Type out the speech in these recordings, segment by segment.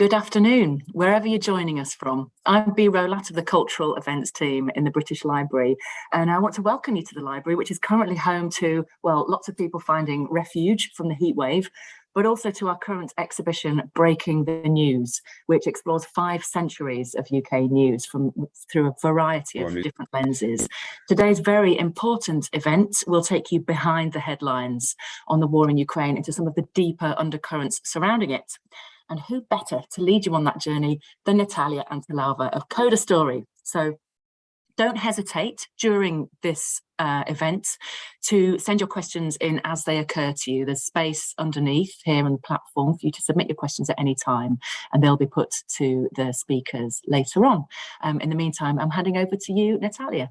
Good afternoon, wherever you're joining us from. I'm Bee Rowlatt of the Cultural Events team in the British Library, and I want to welcome you to the library, which is currently home to, well, lots of people finding refuge from the heatwave, but also to our current exhibition, Breaking the News, which explores five centuries of UK news from through a variety of different lenses. Today's very important event will take you behind the headlines on the war in Ukraine into some of the deeper undercurrents surrounding it. And who better to lead you on that journey than Natalia Antelava of Coda Story. So don't hesitate during this uh, event to send your questions in as they occur to you. There's space underneath here on the platform for you to submit your questions at any time and they'll be put to the speakers later on. Um, in the meantime, I'm handing over to you, Natalia.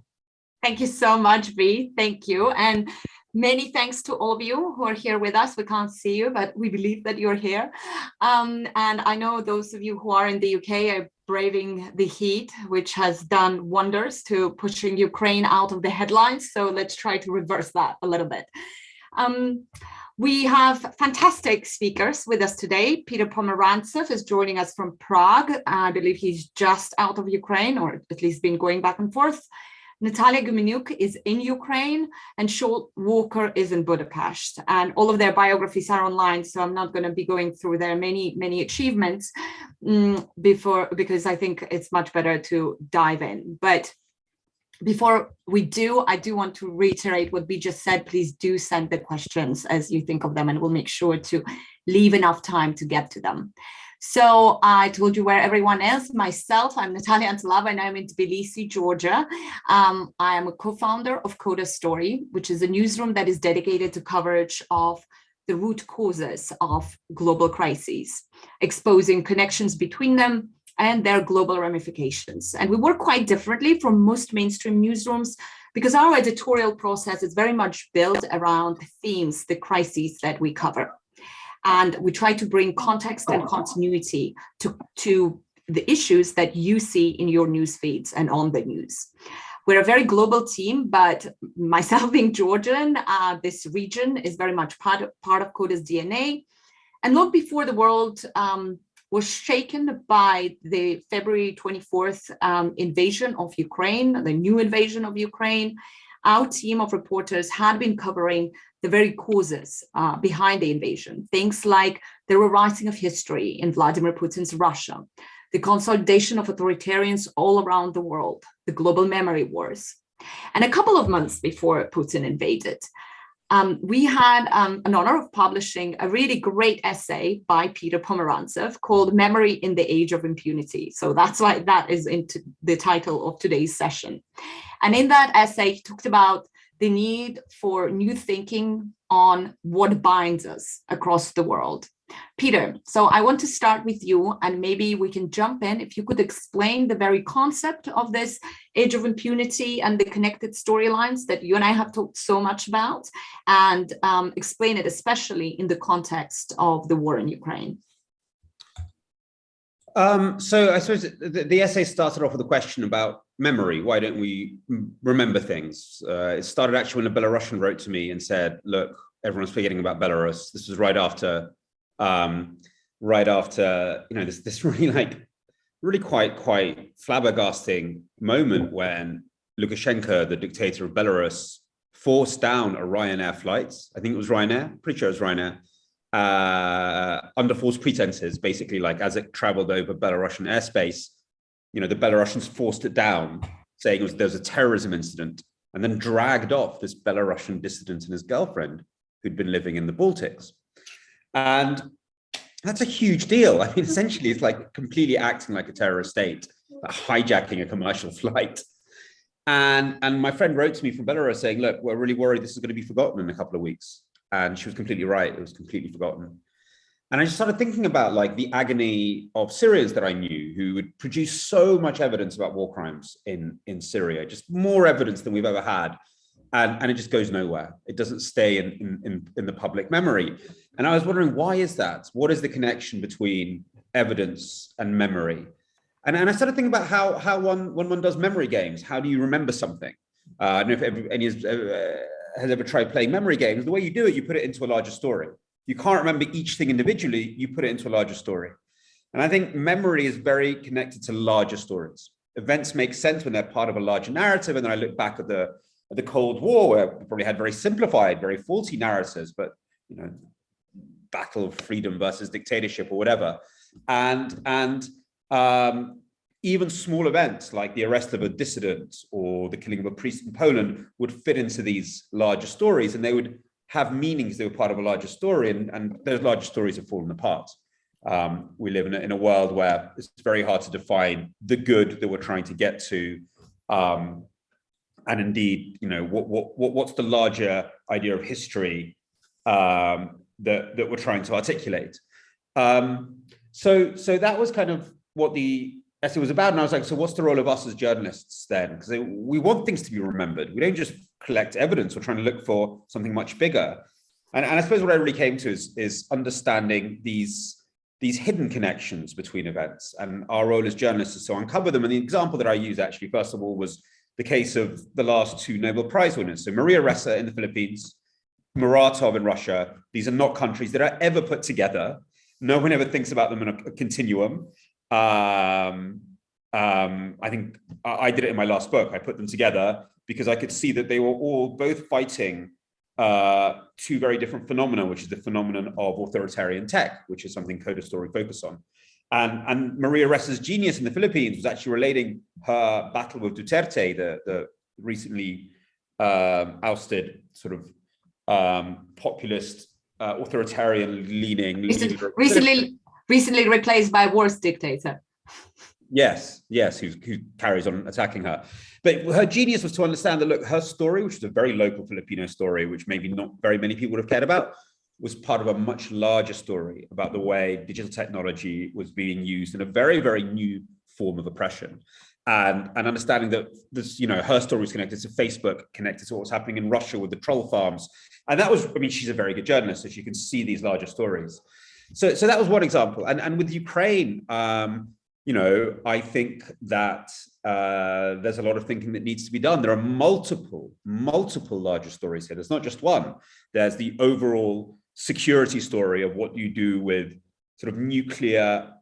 Thank you so much, Bee. Thank you. And Many thanks to all of you who are here with us. We can't see you, but we believe that you're here. Um, and I know those of you who are in the UK are braving the heat, which has done wonders to pushing Ukraine out of the headlines. So let's try to reverse that a little bit. Um, we have fantastic speakers with us today. Peter Pomerantsev is joining us from Prague. I believe he's just out of Ukraine, or at least been going back and forth. Natalia Gumenyuk is in Ukraine and Shaun Walker is in Budapest. And all of their biographies are online, so I'm not going to be going through their many, many achievements um, before because I think it's much better to dive in. But before we do, I do want to reiterate what we just said. Please do send the questions as you think of them, and we'll make sure to leave enough time to get to them. So I told you where everyone is. Myself, I'm Natalia Antelava and I'm in Tbilisi, Georgia. Um, I am a co-founder of Coda Story, which is a newsroom that is dedicated to coverage of the root causes of global crises, exposing connections between them and their global ramifications. And we work quite differently from most mainstream newsrooms because our editorial process is very much built around the themes, the crises that we cover and we try to bring context and continuity to, to the issues that you see in your news feeds and on the news. We're a very global team, but myself being Georgian, uh, this region is very much part of, part of Coda's DNA. And long before the world um, was shaken by the February 24th um, invasion of Ukraine, the new invasion of Ukraine, our team of reporters had been covering the very causes uh, behind the invasion, things like the rewriting of history in Vladimir Putin's Russia, the consolidation of authoritarians all around the world, the global memory wars. And a couple of months before Putin invaded, um, we had um, an honor of publishing a really great essay by Peter Pomerantsev called Memory in the Age of Impunity. So that's why that is into the title of today's session. And in that essay, he talked about the need for new thinking on what binds us across the world. Peter, so I want to start with you and maybe we can jump in if you could explain the very concept of this age of impunity and the connected storylines that you and I have talked so much about and um, explain it especially in the context of the war in Ukraine. Um, so I suppose the, the, essay started off with a question about memory. Why don't we remember things? Uh, it started actually when a Belarusian wrote to me and said, look, everyone's forgetting about Belarus. This was right after, um, right after, you know, this, this really like, really quite, quite flabbergasting moment when Lukashenko, the dictator of Belarus, forced down a Ryanair flight. I think it was Ryanair, pretty sure it was Ryanair, uh, under false pretenses, basically like as it traveled over Belarusian airspace, you know, the Belarusians forced it down, saying it was, there was a terrorism incident, and then dragged off this Belarusian dissident and his girlfriend who'd been living in the Baltics. And that's a huge deal. I mean, essentially, it's like completely acting like a terrorist state, like hijacking a commercial flight. And, and my friend wrote to me from Belarus saying, look, we're really worried this is going to be forgotten in a couple of weeks and she was completely right. It was completely forgotten. And I just started thinking about like the agony of Syrians that I knew who would produce so much evidence about war crimes in, in Syria, just more evidence than we've ever had. And, and it just goes nowhere. It doesn't stay in, in, in the public memory. And I was wondering, why is that? What is the connection between evidence and memory? And, and I started thinking about how, how one, when one does memory games, how do you remember something? Uh, I don't know if any, uh, has ever tried playing memory games, the way you do it, you put it into a larger story. You can't remember each thing individually, you put it into a larger story. And I think memory is very connected to larger stories. Events make sense when they're part of a larger narrative. And then I look back at the, at the Cold War, where we probably had very simplified, very faulty narratives, but you know, battle of freedom versus dictatorship or whatever. And, and um, even small events like the arrest of a dissident or the killing of a priest in Poland would fit into these larger stories and they would have meanings they were part of a larger story and, and those larger stories have fallen apart. Um, we live in a, in a world where it's very hard to define the good that we're trying to get to. Um, and indeed, you know, what, what, what, what's the larger idea of history um, that, that we're trying to articulate? Um, so, so that was kind of what the essay was about. And I was like, so what's the role of us as journalists then? Because we want things to be remembered. We don't just collect evidence. We're trying to look for something much bigger. And, and I suppose what I really came to is, is understanding these these hidden connections between events and our role as journalists is to uncover them. And the example that I use actually, first of all, was the case of the last two Nobel Prize winners. So Maria Ressa in the Philippines, Muratov in Russia. These are not countries that are ever put together. No one ever thinks about them in a, a continuum. Um, um, I think I did it in my last book. I put them together because I could see that they were all both fighting uh, two very different phenomena, which is the phenomenon of authoritarian tech, which is something Coda Story focus on. And, and Maria Ressa's genius in the Philippines was actually relating her battle with Duterte, the, the recently um, ousted sort of um, populist, uh, authoritarian leaning. Recently, recently replaced by a worse dictator. Yes, yes, who, who carries on attacking her. But her genius was to understand that, look, her story, which is a very local Filipino story, which maybe not very many people would have cared about, was part of a much larger story about the way digital technology was being used in a very, very new form of oppression. And, and understanding that this, you know, her story was connected to Facebook, connected to what was happening in Russia with the troll farms. And that was, I mean, she's a very good journalist, so she can see these larger stories. So, so that was one example. And, and with Ukraine, um, you know, I think that uh, there's a lot of thinking that needs to be done. There are multiple, multiple larger stories here. There's not just one. There's the overall security story of what you do with sort of nuclear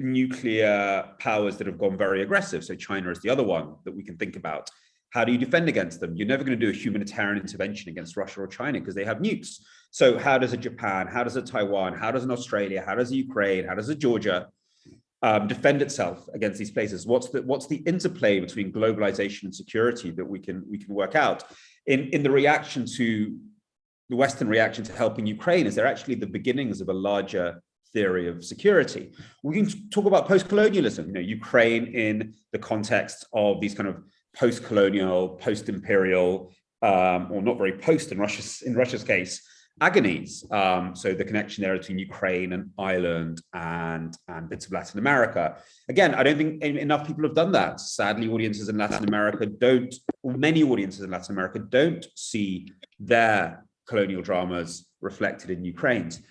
nuclear powers that have gone very aggressive. So China is the other one that we can think about. How do you defend against them? You're never going to do a humanitarian intervention against Russia or China because they have nukes. So how does a Japan, how does a Taiwan, how does an Australia, how does a Ukraine, how does a Georgia um, defend itself against these places? What's the what's the interplay between globalization and security that we can we can work out? In in the reaction to the Western reaction to helping Ukraine, is there actually the beginnings of a larger theory of security? We can talk about post-colonialism, you know, Ukraine in the context of these kind of post-colonial, post-imperial, um, or not very post in Russia's in Russia's case, agonies. Um, so the connection there between Ukraine and Ireland and, and bits of Latin America. Again, I don't think enough people have done that. Sadly, audiences in Latin America don't, many audiences in Latin America don't see their colonial dramas reflected in Ukraine's.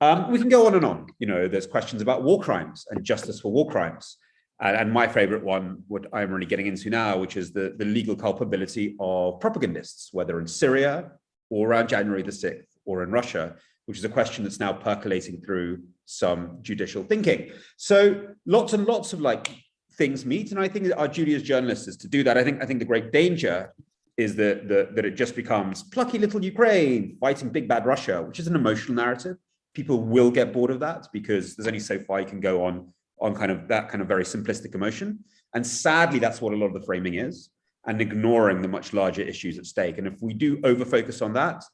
Um, we can go on and on. You know, there's questions about war crimes and justice for war crimes. And, and my favorite one, what I'm really getting into now, which is the, the legal culpability of propagandists, whether in Syria or around January the 6th or in Russia, which is a question that's now percolating through some judicial thinking. So lots and lots of like things meet. And I think our duty as journalists is to do that. I think I think the great danger is that, that, that it just becomes plucky little Ukraine fighting big bad Russia, which is an emotional narrative. People will get bored of that because there's only so far you can go on on kind of that kind of very simplistic emotion. And sadly, that's what a lot of the framing is and ignoring the much larger issues at stake. And if we do over focus on that,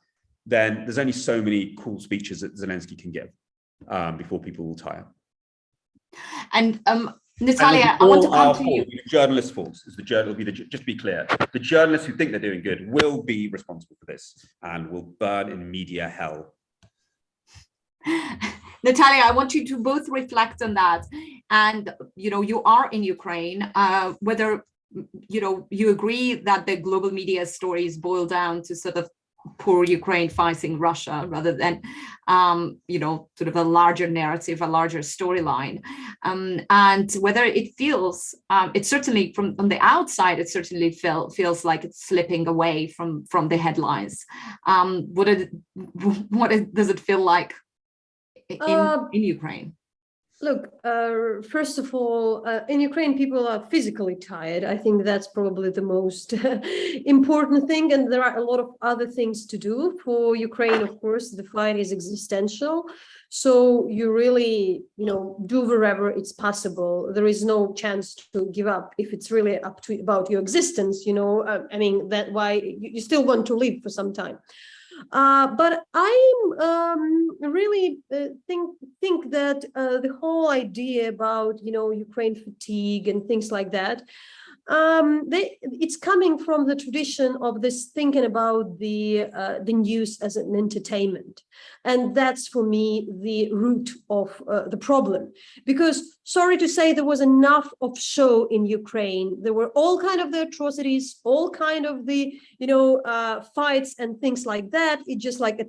then there's only so many cool speeches that Zelensky can give um, before people will tire. And um, Natalia, I want to come to you. The journalists' fault is the journal. Be the just be clear. The journalists who think they're doing good will be responsible for this and will burn in media hell. Natalia, I want you to both reflect on that. And you know, you are in Ukraine. Uh, whether you know you agree that the global media stories boil down to sort of poor Ukraine fighting Russia rather than, um, you know, sort of a larger narrative, a larger storyline. Um, and whether it feels, um, it certainly from on the outside, it certainly feel, feels like it's slipping away from from the headlines. Um, what, it, what it, does it feel like in, uh, in Ukraine? Look, uh, first of all, uh, in Ukraine, people are physically tired. I think that's probably the most important thing. And there are a lot of other things to do. For Ukraine, of course, the fight is existential. So you really, you know, do wherever it's possible. There is no chance to give up if it's really up to about your existence, you know, uh, I mean, that why you, you still want to live for some time. Uh, but I'm um, really uh, think think that uh, the whole idea about you know Ukraine fatigue and things like that um, they, it's coming from the tradition of this thinking about the uh, the news as an entertainment, and that's for me the root of uh, the problem. Because sorry to say, there was enough of show in Ukraine. There were all kind of the atrocities, all kind of the you know uh, fights and things like that. It just like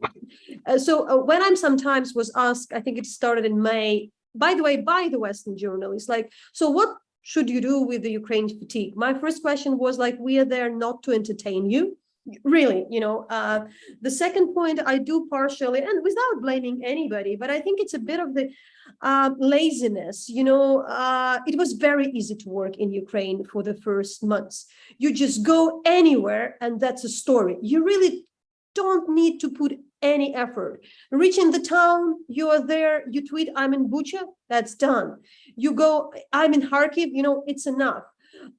uh, so uh, when I'm sometimes was asked, I think it started in May by the way, by the Western journalists, like, so what should you do with the Ukraine fatigue? My first question was like, we are there not to entertain you. Really, you know, uh, the second point I do partially, and without blaming anybody, but I think it's a bit of the uh, laziness, you know, uh, it was very easy to work in Ukraine for the first months. You just go anywhere and that's a story. You really don't need to put any effort. Reaching the town, you are there, you tweet, I'm in Bucha, that's done. You go, I'm in Kharkiv, you know, it's enough.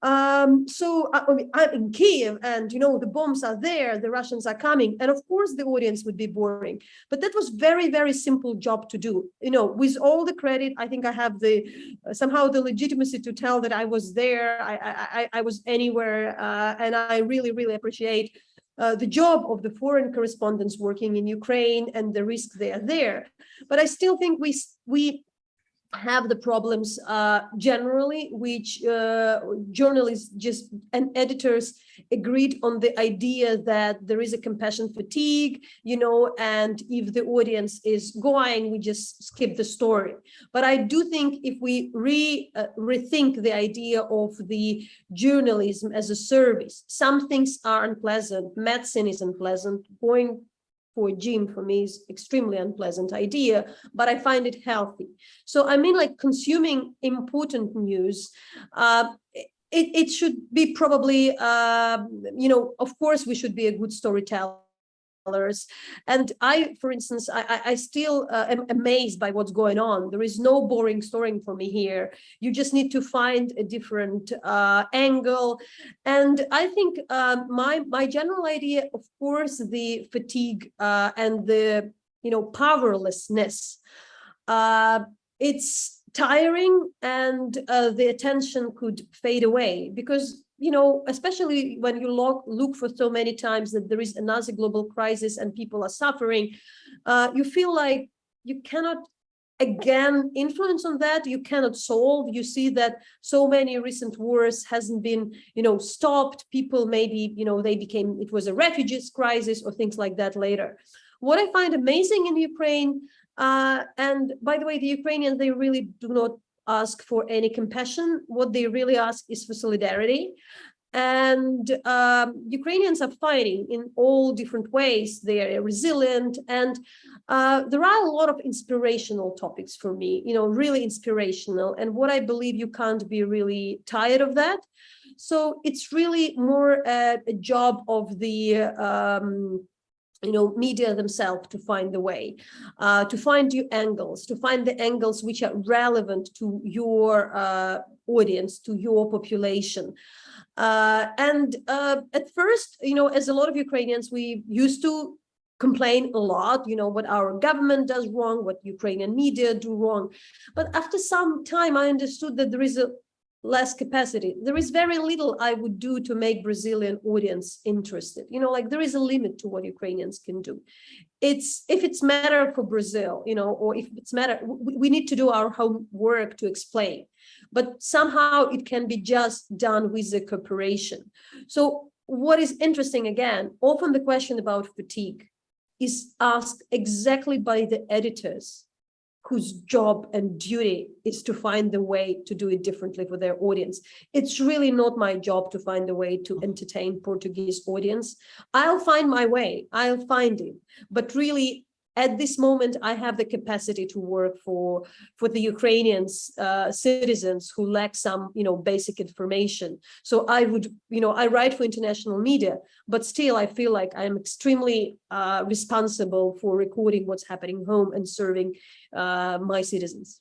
Um, so I, I'm in Kiev and, you know, the bombs are there, the Russians are coming. And of course, the audience would be boring. But that was very, very simple job to do. You know, with all the credit, I think I have the uh, somehow the legitimacy to tell that I was there, I, I, I was anywhere. Uh, and I really, really appreciate uh, the job of the foreign correspondents working in Ukraine and the risk they are there. But I still think we, we have the problems uh, generally, which uh, journalists just and editors agreed on the idea that there is a compassion fatigue, you know, and if the audience is going, we just skip the story. But I do think if we re uh, rethink the idea of the journalism as a service, some things are unpleasant. Medicine is unpleasant. Going for a gym for me is extremely unpleasant idea, but I find it healthy. So I mean, like consuming important news, uh, it, it should be probably, uh, you know, of course we should be a good storyteller and I, for instance, I, I still uh, am amazed by what's going on. There is no boring story for me here. You just need to find a different uh, angle. And I think um, my, my general idea, of course, the fatigue uh, and the, you know, powerlessness, uh, it's tiring and uh, the attention could fade away because you know, especially when you look, look for so many times that there is another global crisis and people are suffering, uh, you feel like you cannot again influence on that. You cannot solve. You see that so many recent wars hasn't been you know stopped. People maybe you know they became it was a refugees crisis or things like that later. What i find amazing in ukraine uh, and by the way the ukrainians they really do not ask for any compassion. What they really ask is for solidarity. And um, Ukrainians are fighting in all different ways. They are resilient. And uh, there are a lot of inspirational topics for me, you know, really inspirational. And what I believe you can't be really tired of that. So it's really more a, a job of the um, you know, media themselves to find the way, uh, to find new angles, to find the angles which are relevant to your uh, audience, to your population. Uh, and uh, at first, you know, as a lot of Ukrainians, we used to complain a lot, you know, what our government does wrong, what Ukrainian media do wrong. But after some time, I understood that there is a less capacity. There is very little I would do to make Brazilian audience interested. You know, like there is a limit to what Ukrainians can do. It's if it's matter for Brazil, you know, or if it's matter, we, we need to do our homework to explain. But somehow it can be just done with the cooperation. So what is interesting again, often the question about fatigue is asked exactly by the editors whose job and duty is to find the way to do it differently for their audience. It's really not my job to find a way to entertain Portuguese audience. I'll find my way, I'll find it. But really, at this moment, I have the capacity to work for, for the Ukrainians uh, citizens who lack some, you know, basic information. So I would, you know, I write for international media, but still I feel like I'm extremely uh, responsible for recording what's happening home and serving uh, my citizens.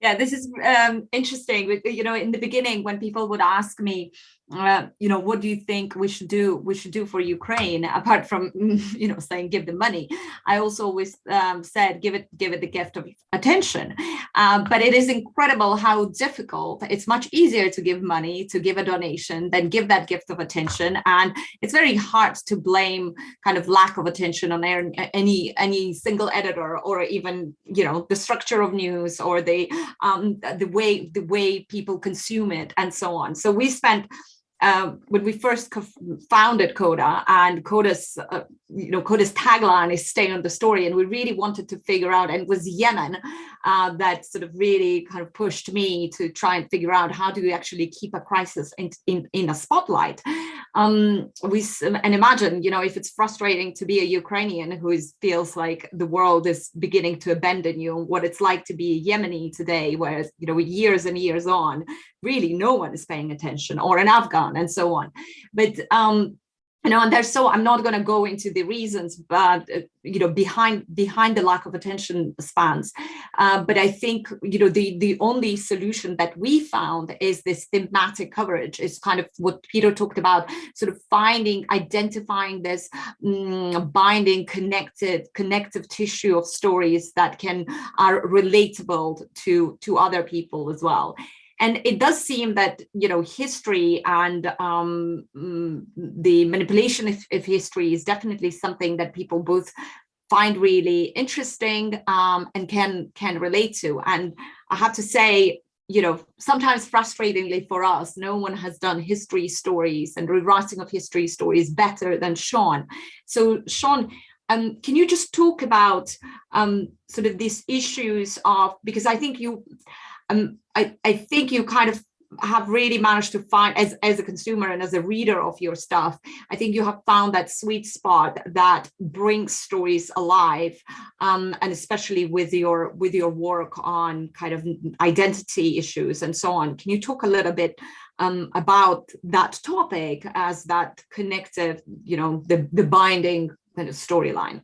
Yeah, this is um, interesting. You know, in the beginning, when people would ask me, uh, you know, what do you think we should do? We should do for Ukraine, apart from, you know, saying give them money. I also always um, said give it, give it the gift of attention. Uh, but it is incredible how difficult. It's much easier to give money, to give a donation, than give that gift of attention. And it's very hard to blame kind of lack of attention on any any single editor, or even, you know, the structure of news, or the um, the way the way people consume it, and so on. So we spent uh, when we first founded Coda and Coda's, uh, you know, Coda's tagline is stay on the story. And we really wanted to figure out, and it was Yemen uh, that sort of really kind of pushed me to try and figure out how do we actually keep a crisis in, in, in a spotlight. Um, we And imagine, you know, if it's frustrating to be a Ukrainian who is, feels like the world is beginning to abandon you, what it's like to be a Yemeni today, where, you know, years and years on, really no one is paying attention or an Afghan and so on. But um, you know, and there's so I'm not going to go into the reasons, but uh, you know, behind behind the lack of attention spans. Uh, but I think you know the the only solution that we found is this thematic coverage. Is kind of what Peter talked about, sort of finding, identifying this mm, binding, connected, connective tissue of stories that can are relatable to to other people as well. And it does seem that, you know, history and um, mm, the manipulation of, of, history is definitely something that people both find really interesting um, and can can relate to. And I have to say, you know, sometimes frustratingly for us, no one has done history stories and rewriting of history stories better than Shaun. So Shaun, um, can you just talk about um, sort of these issues of, because I think you, um, I, I think you kind of have really managed to find as as a consumer and as a reader of your stuff i think you have found that sweet spot that brings stories alive um, and especially with your with your work on kind of identity issues and so on. Can you talk a little bit um, about that topic as that connective you know the the binding kind of storyline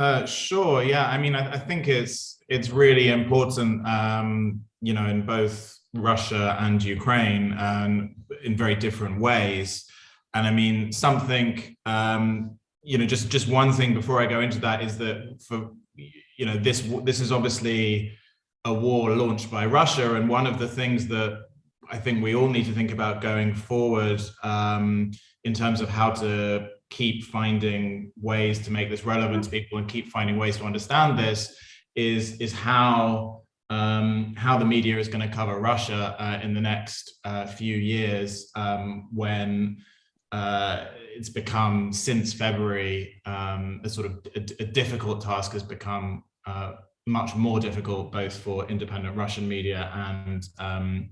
uh, sure yeah i mean I, I think it's it's really important, um, you know, in both Russia and Ukraine, and in very different ways. And I mean, something, um, you know, just just one thing before I go into that is that for, you know, this this is obviously a war launched by Russia, and one of the things that I think we all need to think about going forward um, in terms of how to keep finding ways to make this relevant to people and keep finding ways to understand this is is how um, how the media is going to cover Russia uh, in the next uh, few years um, when uh, it's become since February um, a sort of a, a, difficult task has become uh, much more difficult both for independent Russian media and um,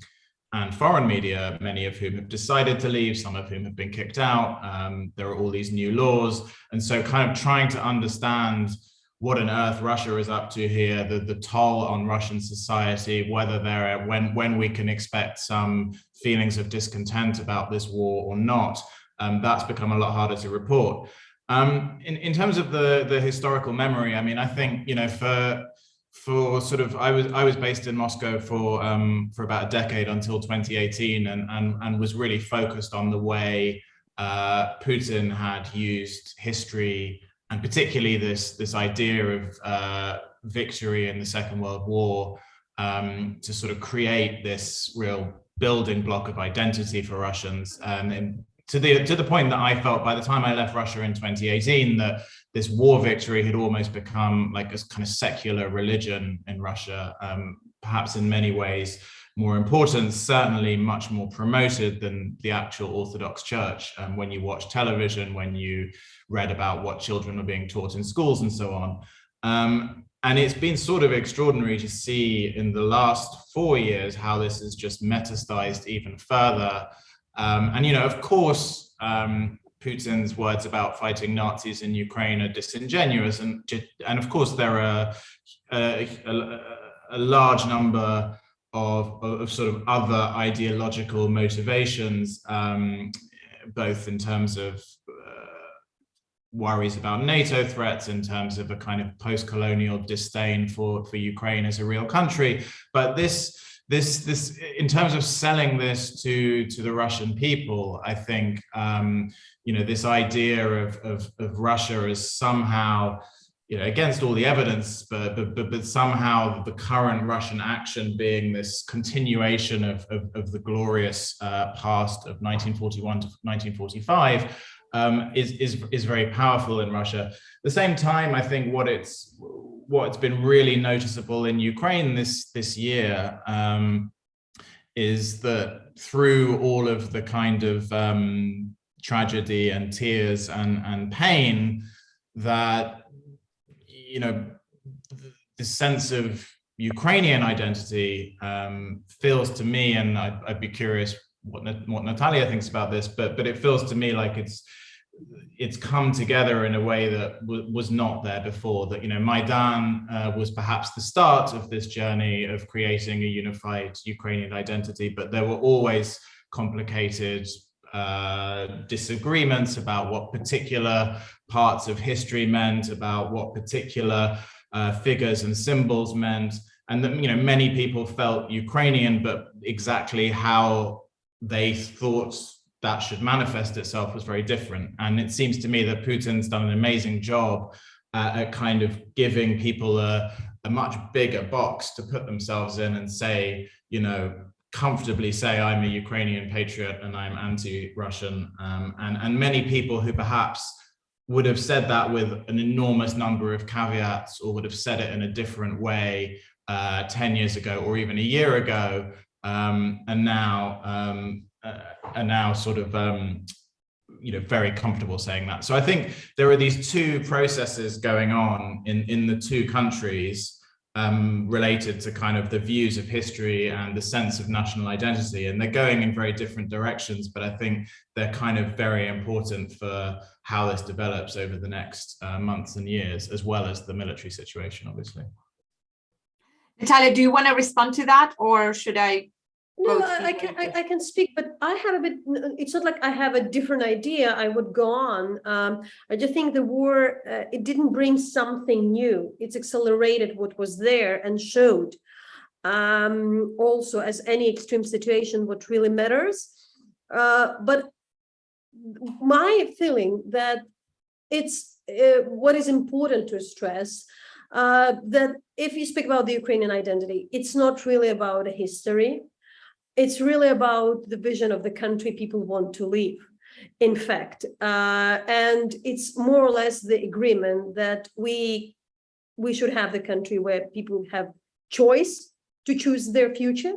and foreign media, many of whom have decided to leave, some of whom have been kicked out. Um, there are all these new laws. And so kind of trying to understand what on earth Russia is up to here, the, the toll on Russian society, whether there are, when, when we can expect some feelings of discontent about this war or not, um, that's become a lot harder to report. Um, in, in terms of the, the historical memory, I mean, I think, you know, for, for sort of, I was, I was based in Moscow for, um, for about a decade until 2018 and, and, and was really focused on the way uh, Putin had used history and particularly this this idea of uh, victory in the Second World War um, to sort of create this real building block of identity for Russians. And to the to the point that I felt by the time I left Russia in 2018 that this war victory had almost become like a kind of secular religion in Russia, um, perhaps in many ways more important, certainly much more promoted than the actual Orthodox Church. Um, when you watch television, when you read about what children are being taught in schools and so on. Um, and it's been sort of extraordinary to see in the last four years how this has just metastasized even further. Um, and, you know, of course, um, Putin's words about fighting Nazis in Ukraine are disingenuous. And, and of course, there are a, a, a large number of, of, sort of other ideological motivations, um, both in terms of uh, worries about NATO threats, in terms of a kind of post-colonial disdain for, for Ukraine as a real country. But this, this, this, in terms of selling this to, to the Russian people, I think, um, you know, this idea of, of, of Russia as somehow you know, against all the evidence, but, but, but, but, somehow the current Russian action being this continuation of, of, of the glorious uh, past of 1941 to 1945 um, is, is, is very powerful in Russia. At the same time, I think what it's what's been really noticeable in Ukraine this, this year um, is that through all of the kind of um, tragedy and tears and, and pain that you know, the sense of Ukrainian identity um, feels to me, and I'd, I'd, be curious what what Natalia thinks about this, but but it feels to me like it's it's come together in a way that was not there before. That you know, Maidan uh, was perhaps the start of this journey of creating a unified Ukrainian identity, but there were always complicated uh, disagreements about what particular parts of history meant, about what particular uh, figures and symbols meant. And that, you know, many people felt Ukrainian, but exactly how they thought that should manifest itself was very different. And it seems to me that Putin's done an amazing job uh, at kind of giving people a, a much bigger box to put themselves in and say, you know, comfortably say I'm a Ukrainian patriot and I'm anti-Russian. Um, and, and many people who perhaps would have said that with an enormous number of caveats or would have said it in a different way uh, 10 years ago or even a year ago um, and now um, are now sort of um, you know very comfortable saying that so i think there are these two processes going on in in the two countries um, related to kind of the views of history and the sense of national identity. And they're going in very different directions, but I think they're kind of very important for how this develops over the next uh, months and years, as well as the military situation, obviously. Natalia, do you want to respond to that or should I no, I, I can I, I, can speak, but I have a bit. It's not like I have a different idea. I would go on. Um, I just think the war uh, it didn't bring something new. It's accelerated what was there and showed. Um, also, as any extreme situation, what really matters. Uh, but my feeling that it's uh, what is important to stress uh, that if you speak about the Ukrainian identity, it's not really about a history it's really about the vision of the country people want to live in fact. Uh, and it's more or less the agreement that we we should have the country where people have choice to choose their future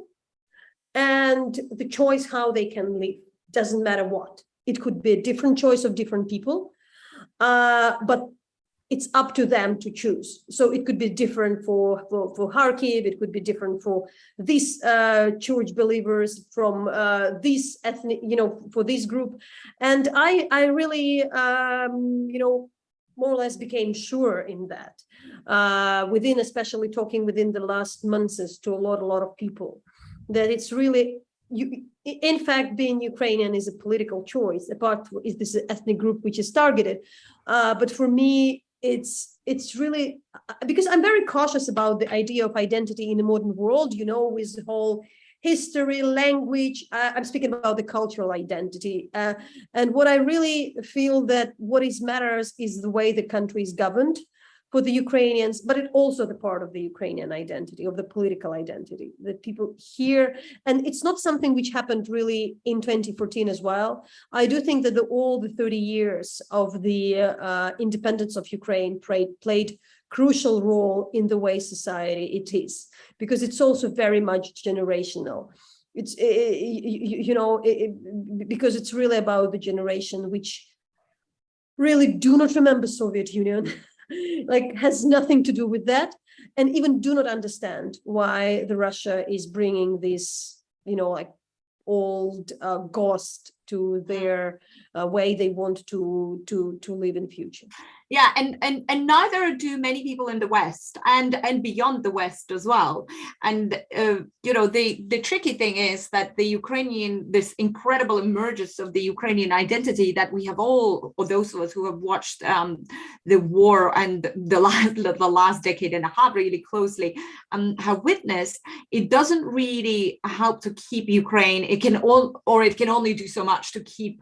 and the choice how they can live. Doesn't matter what. It could be a different choice of different people uh, but it's up to them to choose. So it could be different for, for, for Kharkiv, it could be different for these uh, church believers from uh, this ethnic, you know, for this group. And I, I really, um, you know, more or less became sure in that uh, within, especially talking within the last months to a lot, a lot of people, that it's really you, in fact, being Ukrainian is a political choice, apart is this ethnic group which is targeted. Uh, but for me, it's it's really uh, because I'm very cautious about the idea of identity in the modern world, you know, with the whole history, language. Uh, I'm speaking about the cultural identity. Uh, and what I really feel that what is matters is the way the country is governed for the Ukrainians, but it also the part of the Ukrainian identity, of the political identity that people hear. And it's not something which happened really in 2014 as well. I do think that the, all the 30 years of the uh, independence of Ukraine played, played crucial role in the way society it is, because it's also very much generational. It's, it, you, know, because it's really about the generation which really do not remember Soviet Union like has nothing to do with that and even do not understand why the Russia is bringing this, you know, like old uh, ghost to their uh, way they want to to to live in future. Yeah, and and and neither do many people in the West and and beyond the West as well. And uh, you know, the the tricky thing is that the Ukrainian, this incredible emergence of the Ukrainian identity that we have all, or those of us who have watched um, the war and the last the last decade and a half really closely, um, have witnessed. It doesn't really help to keep Ukraine. It can all, or it can only do so much to keep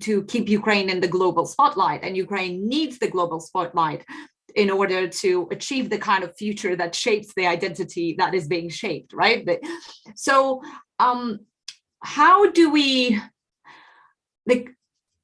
to keep Ukraine in the global spotlight. And Ukraine needs the global spotlight in order to achieve the kind of future that shapes the identity that is being shaped, right? but, So um, how do we, like,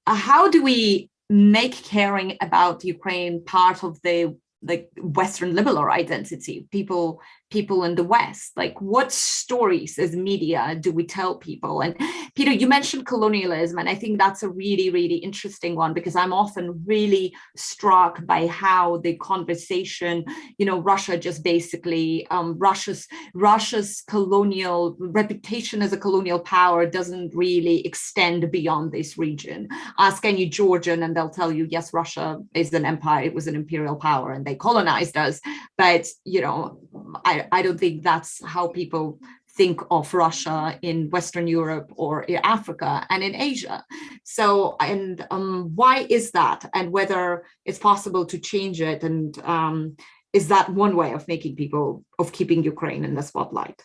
uh, how do we make caring about Ukraine part of the like Western liberal identity, people people in the West? Like what stories as media do we tell people? And Peter, you mentioned colonialism, and I think that's a really, really interesting one because I'm often really struck by how the conversation, you know, Russia just basically, um, Russia's, Russia's colonial reputation as a colonial power doesn't really extend beyond this region. Ask any Georgian and they'll tell you, yes, Russia is an empire, it was an imperial power and they colonized us. But, you know, I, I, don't think that's how people think of Russia in Western Europe or in Africa and in Asia. So, and um, why is that? And whether it's possible to change it and um, is that one way of making people, of keeping Ukraine in the spotlight?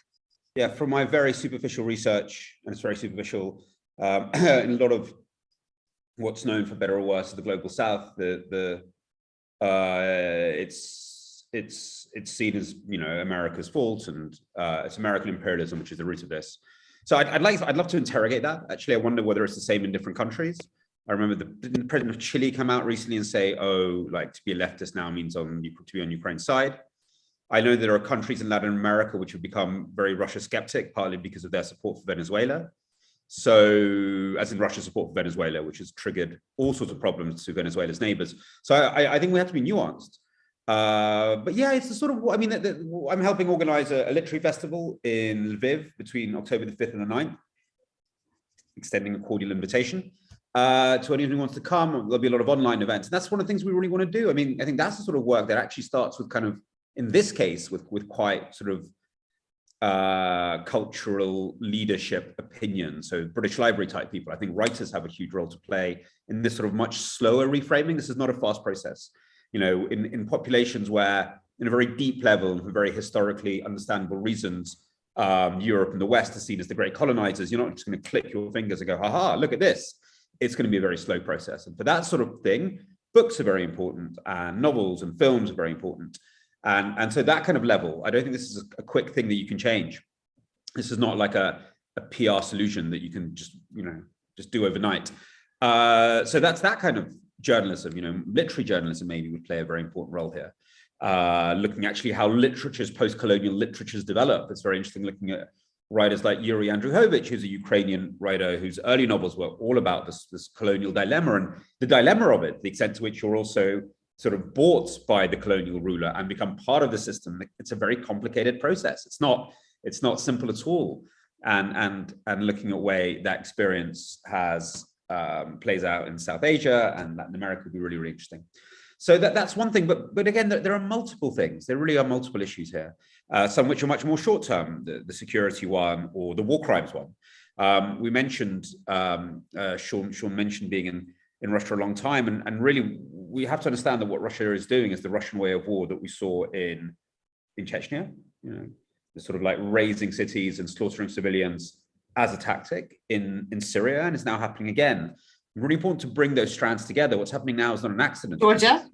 Yeah, from my very superficial research, and it's very superficial, um, in a lot of what's known for better or worse the global south, the, the uh, it's it's it's seen as you know America's fault and uh, it's American imperialism which is the root of this. So I'd, I'd like I'd love to interrogate that. Actually, I wonder whether it's the same in different countries. I remember the, the president of Chile come out recently and say, "Oh, like to be a leftist now means on to be on Ukraine's side." I know there are countries in Latin America which have become very Russia skeptic, partly because of their support for Venezuela. So, as in Russia's support for Venezuela, which has triggered all sorts of problems to Venezuela's neighbors. So, I, I think we have to be nuanced. Uh, but yeah, it's the sort of, I mean, the, the, I'm helping organize a, a, literary festival in Lviv between October the 5th and the 9th, extending a cordial invitation uh, to anyone who wants to come. There'll be a lot of online events. And that's one of the things we really want to do. I mean, I think that's the sort of work that actually starts with kind of, in this case, with, with quite sort of uh, cultural leadership opinion. So British Library type people, I think writers have a huge role to play in this sort of much slower reframing. This is not a fast process you know, in, in populations where in a very deep level and for very historically understandable reasons, um, Europe and the West are seen as the great colonizers, you're not just going to click your fingers and go, haha, look at this. It's going to be a very slow process. And for that sort of thing, books are very important and novels and films are very important. And, and so that kind of level, I don't think this is a, quick thing that you can change. This is not like a, a PR solution that you can just, you know, just do overnight. Uh, so that's that kind of journalism, you know, literary journalism maybe would play a very important role here. Uh, looking actually how literatures, post-colonial literatures develop. It's very interesting looking at writers like Yuri Andrukhovych, who's a Ukrainian writer whose early novels were all about this, this colonial dilemma and the dilemma of it, the extent to which you're also sort of bought by the colonial ruler and become part of the system. It's a very complicated process. It's not, it's not simple at all. And, and, and looking at way that experience has um, plays out in South Asia and Latin America would be really, really interesting. So that, that's one thing, but, but again, there, there are multiple things. There really are multiple issues here, uh, some which are much more short-term, the, the, security one or the war crimes one. Um, we mentioned, um, uh, Shaun, Shaun mentioned being in, in Russia a long time, and, and really we have to understand that what Russia is doing is the Russian way of war that we saw in, in Chechnya, you know, the sort of like razing cities and slaughtering civilians as a tactic in, in Syria and is now happening again. Really important to bring those strands together. What's happening now is not an accident. Georgia.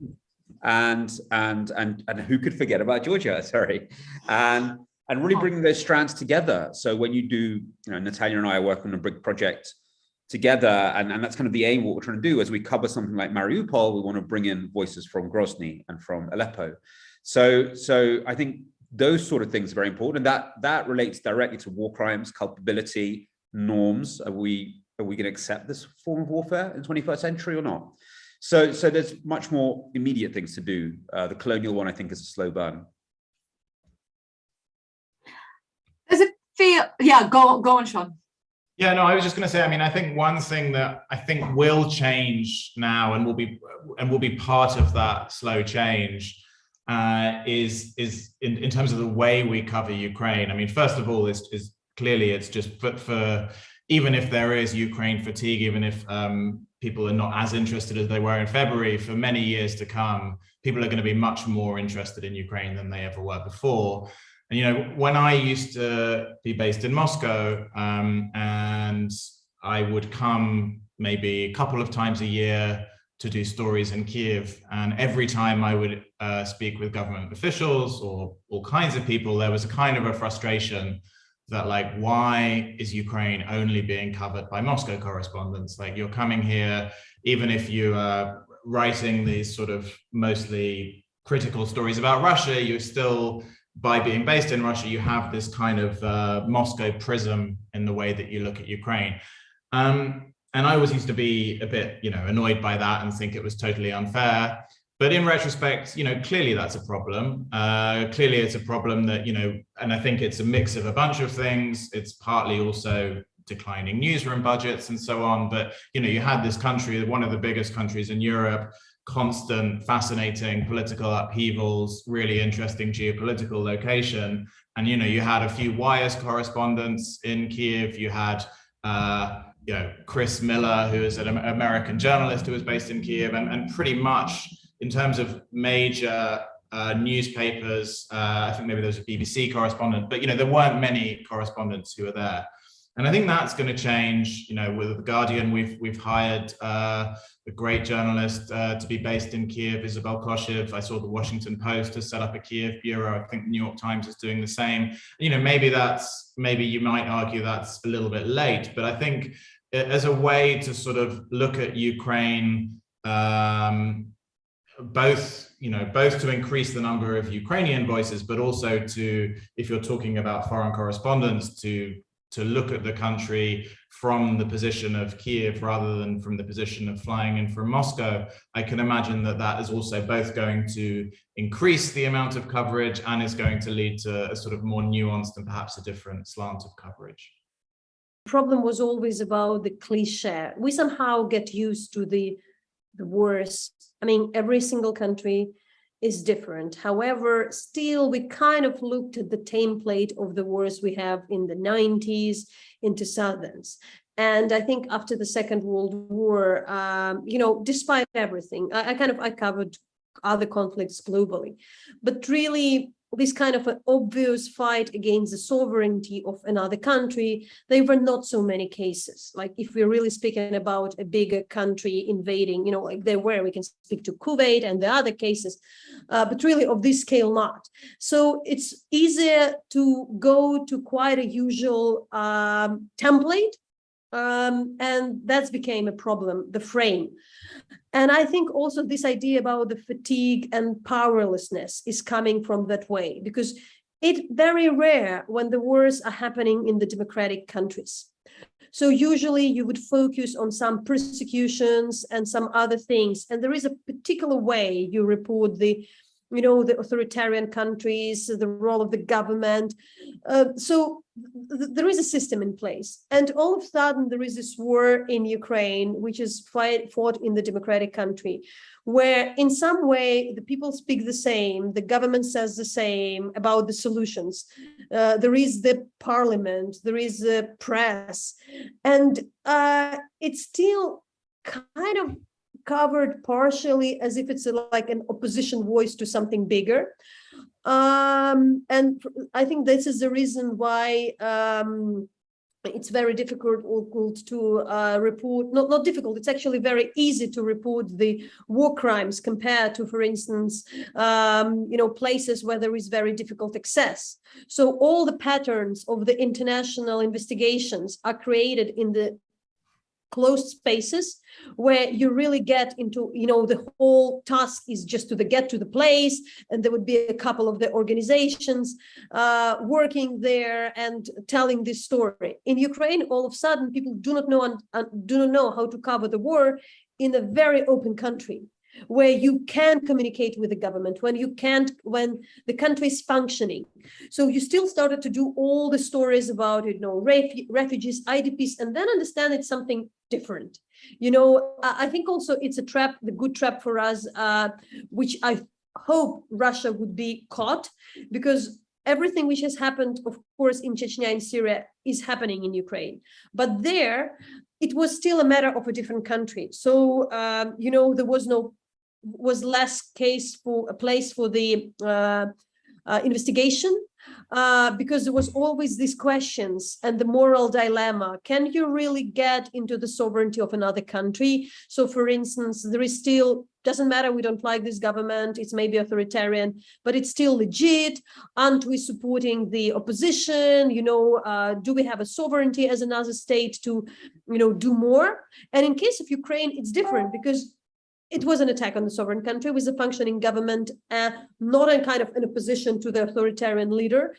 And and and and who could forget about Georgia? Sorry, and and really oh. bringing those strands together. So when you do, you know, Natalia and I are working on a big project together, and, and that's kind of the aim what we're trying to do as we cover something like Mariupol, we want to bring in voices from Grozny and from Aleppo. So so I think those sort of things are very important. And that, that relates directly to war crimes, culpability, norms. Are we, are we going to accept this form of warfare in the 21st century or not? So, so there's much more immediate things to do. Uh, the colonial one, I think, is a slow burn. Does it feel, yeah, go, go on, Shaun. Yeah, no, I was just going to say, I mean, I think one thing that I think will change now and will be and will be part of that slow change uh, is is in, in terms of the way we cover Ukraine. I mean, first of all, is is clearly it's just for, for even if there is Ukraine fatigue, even if um, people are not as interested as they were in February, for many years to come, people are going to be much more interested in Ukraine than they ever were before. And, you know, when I used to be based in Moscow um, and I would come maybe a couple of times a year to do stories in Kiev. And every time I would uh, speak with government officials or all kinds of people, there was a kind of a frustration that like, why is Ukraine only being covered by Moscow correspondents? Like you're coming here, even if you are writing these sort of mostly critical stories about Russia, you're still by being based in Russia, you have this kind of uh, Moscow prism in the way that you look at Ukraine. Um, and I always used to be a bit, you know, annoyed by that and think it was totally unfair. But in retrospect, you know, clearly that's a problem. Uh, clearly it's a problem that, you know, and I think it's a mix of a bunch of things. It's partly also declining newsroom budgets and so on. But, you know, you had this country, one of the biggest countries in Europe, constant, fascinating political upheavals, really interesting geopolitical location. And, you know, you had a few wires correspondents in Kiev, you had, uh, you know, Chris Miller, who is an American journalist who was based in Kiev, and, and pretty much in terms of major uh, newspapers, uh, I think maybe there was a BBC correspondent, but, you know, there weren't many correspondents who were there. And I think that's going to change. You know, with the Guardian, we've we've hired uh, a great journalist uh, to be based in Kiev, Isobel Koshiw. I saw the Washington Post has set up a Kiev bureau. I think the New York Times is doing the same. You know, maybe that's maybe you might argue that's a little bit late, but I think as a way to sort of look at Ukraine, um, both you know both to increase the number of Ukrainian voices, but also to if you're talking about foreign correspondents to to look at the country from the position of Kiev rather than from the position of flying in from Moscow, I can imagine that that is also both going to increase the amount of coverage and is going to lead to a sort of more nuanced and perhaps a different slant of coverage. Problem was always about the cliche. We somehow get used to the the worst. I mean, every single country is different. However, still we kind of looked at the template of the wars we have in the 90s, in 2000s. And I think after the Second World War, um, you know, despite everything, I, I kind of, I covered other conflicts globally, but really this kind of an obvious fight against the sovereignty of another country, there were not so many cases. Like if we're really speaking about a bigger country invading, you know, like there were, we can speak to Kuwait and the other cases, uh, but really of this scale not. So it's easier to go to quite a usual um, template um, and that's became a problem, the frame. And I think also this idea about the fatigue and powerlessness is coming from that way, because it's very rare when the wars are happening in the democratic countries. So usually you would focus on some persecutions and some other things. And there is a particular way you report the you know, the authoritarian countries, the role of the government. Uh, so th there is a system in place. And all of a sudden, there is this war in Ukraine, which is fight, fought in the democratic country, where in some way the people speak the same, the government says the same about the solutions. Uh, there is the parliament, there is the press, and uh, it's still kind of covered partially as if it's a, like an opposition voice to something bigger. Um, and I think this is the reason why um, it's very difficult to uh, report, not, not difficult, it's actually very easy to report the war crimes compared to, for instance, um, you know, places where there is very difficult access. So all the patterns of the international investigations are created in the closed spaces where you really get into, you know, the whole task is just to the get to the place and there would be a couple of the organizations uh, working there and telling this story. In Ukraine, all of a sudden, people do not know and, do not know how to cover the war in a very open country. Where you can communicate with the government, when you can't, when the country is functioning. So you still started to do all the stories about, you know, refu refugees, IDPs, and then understand it's something different. You know, I, I think also it's a trap, the good trap for us, uh, which I hope Russia would be caught because everything which has happened, of course, in Chechnya and Syria is happening in Ukraine. But there, it was still a matter of a different country. So, um, you know, there was no was less case for a place for the uh, uh, investigation uh, because there was always these questions and the moral dilemma. Can you really get into the sovereignty of another country? So for instance, there is still, doesn't matter, we don't like this government, it's maybe authoritarian, but it's still legit. Aren't we supporting the opposition? You know, uh, do we have a sovereignty as another state to, you know, do more? And in case of Ukraine, it's different because it was an attack on the sovereign country with a functioning government, uh, not in kind of in opposition to the authoritarian leader.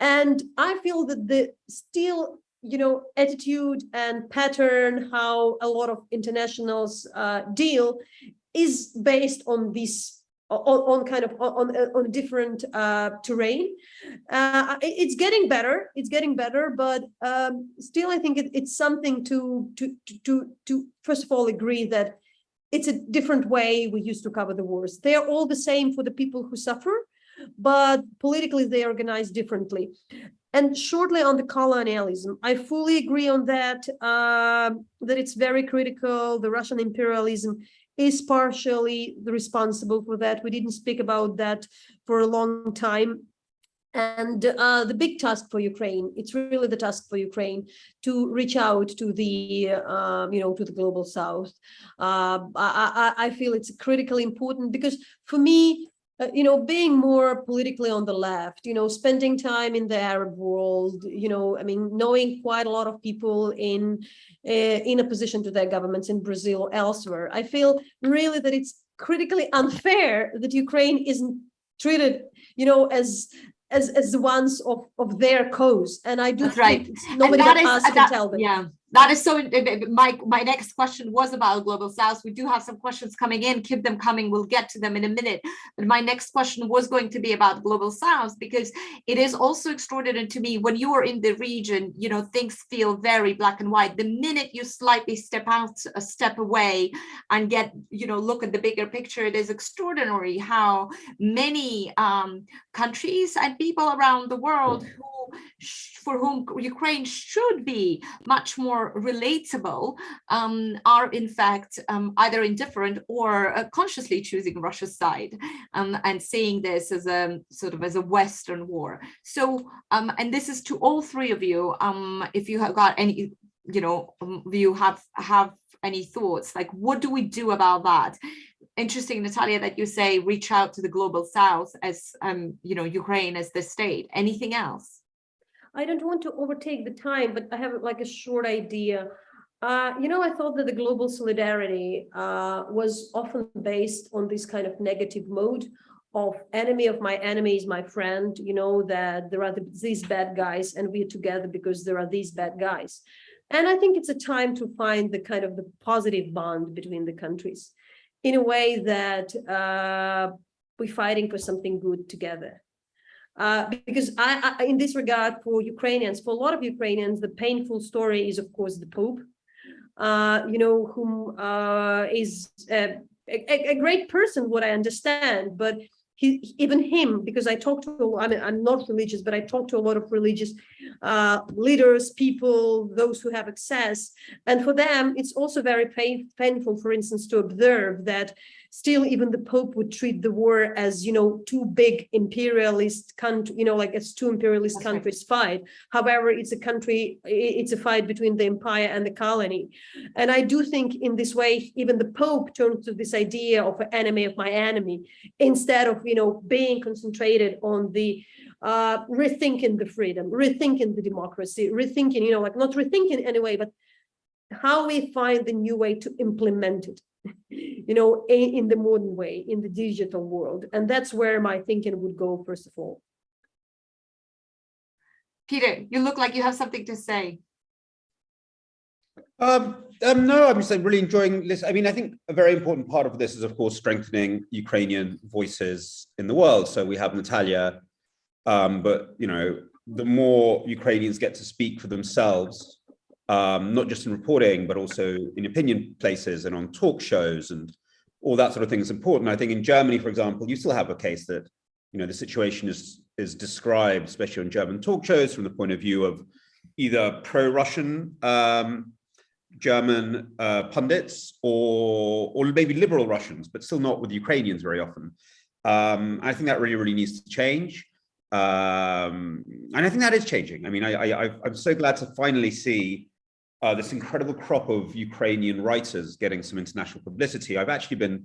And I feel that the still, you know, attitude and pattern, how a lot of internationals uh, deal is based on this on, on kind of on on a different uh, terrain. Uh, it's getting better. It's getting better, but um, still, I think it, it's something to to to to first of all agree that it's a different way we used to cover the wars. They are all the same for the people who suffer, but politically they organize differently. And shortly on the colonialism, I fully agree on that, uh, that it's very critical. The Russian imperialism is partially responsible for that. We didn't speak about that for a long time. And uh, the big task for Ukraine, it's really the task for Ukraine to reach out to the, uh, you know, to the global south. Uh, I, I, I, feel it's critically important because for me, uh, you know, being more politically on the left, you know, spending time in the Arab world, you know, I mean, knowing quite a lot of people in uh, in opposition to their governments in Brazil, elsewhere, I feel really that it's critically unfair that Ukraine isn't treated, you know, as as as the ones of of their cause. And i do That's right. nobody that is, that, can tell them. Yeah that is so eh, eh, eh, my my next question was about global south. We do have some questions coming in. Keep them coming. We'll get to them in a minute. But my next question was going to be about global south because it is also extraordinary to me when you are in the region you know things feel very black and white. The minute you slightly step out a step away and get you know look at the bigger picture it is extraordinary how many um, countries and people around the world mm. who for whom Ukraine should be much more relatable um, are in fact um, either indifferent or uh, consciously choosing Russia's side um, and seeing this as a sort of as a Western war. So, um, and this is to all three of you, um, if you have got any, you know, um, you have, have any thoughts, like what do we do about that? interesting, Natalia, that you say reach out to the global south as, you know, Ukraine as the state. Anything else? I don't want to overtake the time, but I have like a short idea. Uh, you know, I thought that the global solidarity uh, was often based on this kind of negative mode of enemy of my enemy is my friend, you know, that there are the, these bad guys and we're together because there are these bad guys. And I think it's a time to find the kind of the positive bond between the countries in a way that uh, we're fighting for something good together. Uh, because I, I, in this regard, for Ukrainians, for a lot of Ukrainians, the painful story is, of course, the Pope, uh, you know, whom uh, is a, a, a, great person, what I understand, but he, even him, because I talk to, I mean, I'm not religious, but I talk to a lot of religious uh, leaders, people, those who have access. And for them, it's also very pain, painful, for instance, to observe that still even the Pope would treat the war as, you know, two big imperialist country, you know, like it's two imperialist That's countries right. fight. However, it's a country, it's a fight between the empire and the colony. And I do think in this way, even the Pope turned to this idea of an enemy of my enemy, instead of, you know, being concentrated on the uh, rethinking the freedom, rethinking the democracy, rethinking, you know, like not rethinking anyway, but how we find the new way to implement it you know, in the modern way, in the digital world. And that's where my thinking would go, first of all. Peter, you look like you have something to say. Um, um, no, I'm just really enjoying this. I mean, I think a very important part of this is, of course, strengthening Ukrainian voices in the world. So we have Natalia, um, but you know, the more Ukrainians get to speak for themselves, um, not just in reporting, but also in opinion places and on talk shows and all that sort of thing is important. I think in Germany, for example, you still have a case that, you know, the situation is is described, especially on German talk shows, from the point of view of either pro-Russian um, German uh, pundits or, or maybe liberal Russians, but still not with Ukrainians very often. Um, I think that really, really needs to change. Um, and I think that is changing. I mean, I, I, I'm so glad to finally see uh, this incredible crop of Ukrainian writers getting some international publicity. I've actually been,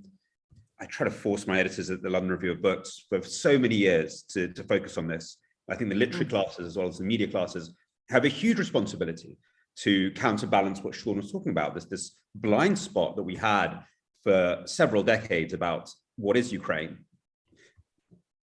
I try to force my editors at the London Review of Books for so many years to, to focus on this. I think the literary mm. classes as well as the media classes have a huge responsibility to counterbalance what Shaun was talking about, this, this blind spot that we had for several decades about what is Ukraine.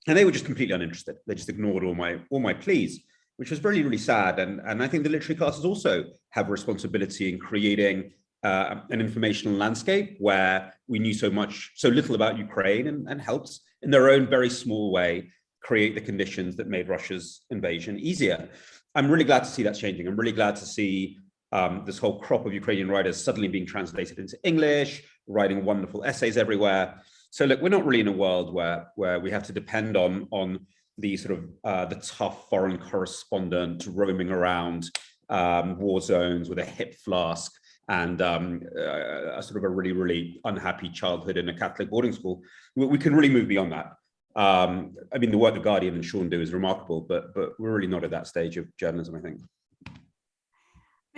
And they were just completely uninterested. They just ignored all my all my pleas, which was really, really sad. And, and I think the literary classes also have a responsibility in creating uh, an informational landscape where we knew so much, so little about Ukraine and, and helped in their own very small way create the conditions that made Russia's invasion easier. I'm really glad to see that's changing. I'm really glad to see um, this whole crop of Ukrainian writers suddenly being translated into English, writing wonderful essays everywhere. So look, we're not really in a world where where we have to depend on on the sort of uh, the tough foreign correspondent roaming around um, war zones with a hip flask and um, uh, a sort of a really, really unhappy childhood in a Catholic boarding school. We, we can really move beyond that. Um, I mean, the work the Guardian and Shaun do is remarkable, but but we're really not at that stage of journalism, I think.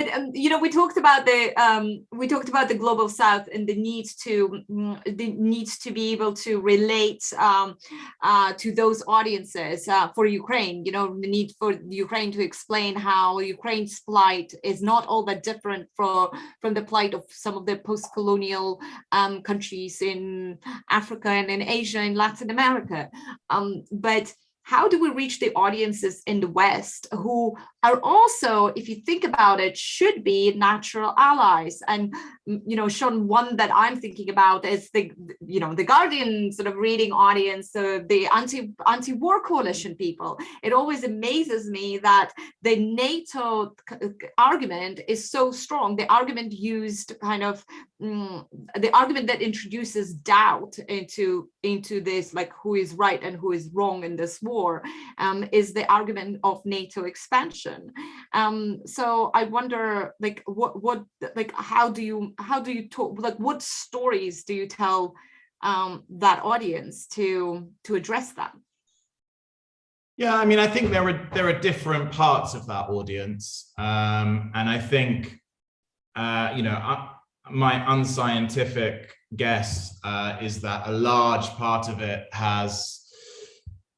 But, um, you know, we talked about the um, we talked about the global south and the need to mm, the need to be able to relate um, uh, to those audiences uh, for Ukraine. You know, the need for Ukraine to explain how Ukraine's plight is not all that different for from the plight of some of the post-colonial um, countries in Africa and in Asia and Latin America. Um, but how do we reach the audiences in the West who are also, if you think about it, should be natural allies? And, mm, you know, Shaun, one that I'm thinking about is the, you know, the Guardian sort of reading audience, uh, the anti, anti-war coalition people. It always amazes me that the NATO argument is so strong. The argument used kind of, mm, the argument that introduces doubt into, into this, like who is right and who is wrong in this war war um, is the argument of NATO expansion. Um, so I wonder, like, what, what, like, how do you, how do you talk, like, what stories do you tell um, that audience to, to address that? Yeah, I mean, I think there are there are different parts of that audience, um, and I think, uh, you know, my unscientific guess uh, is that a large part of it has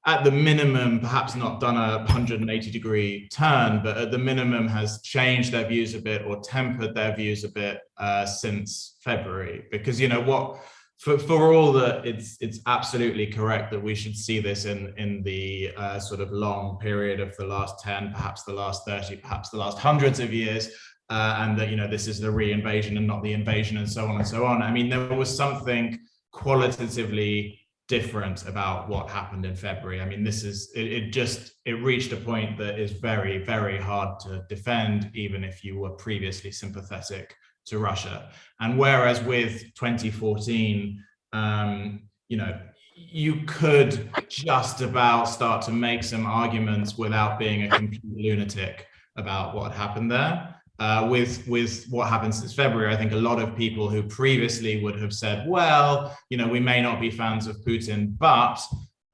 at the minimum, perhaps not done a 180 degree turn, but at the minimum has changed their views a bit or tempered their views a bit uh, since February. Because, you know, what for, for all that it's it's absolutely correct that we should see this in, in the uh, sort of long period of the last 10, perhaps the last 30, perhaps the last hundreds of years, uh, and that, you know, this is the re-invasion and not the invasion and so on and so on. I mean, there was something qualitatively different about what happened in February. I mean, this is, it, it, just, it reached a point that is very, very hard to defend, even if you were previously sympathetic to Russia. And whereas with 2014, um, you know, you could just about start to make some arguments without being a complete lunatic about what happened there uh, with with what happened since February, I think a lot of people who previously would have said, well, you know, we may not be fans of Putin, but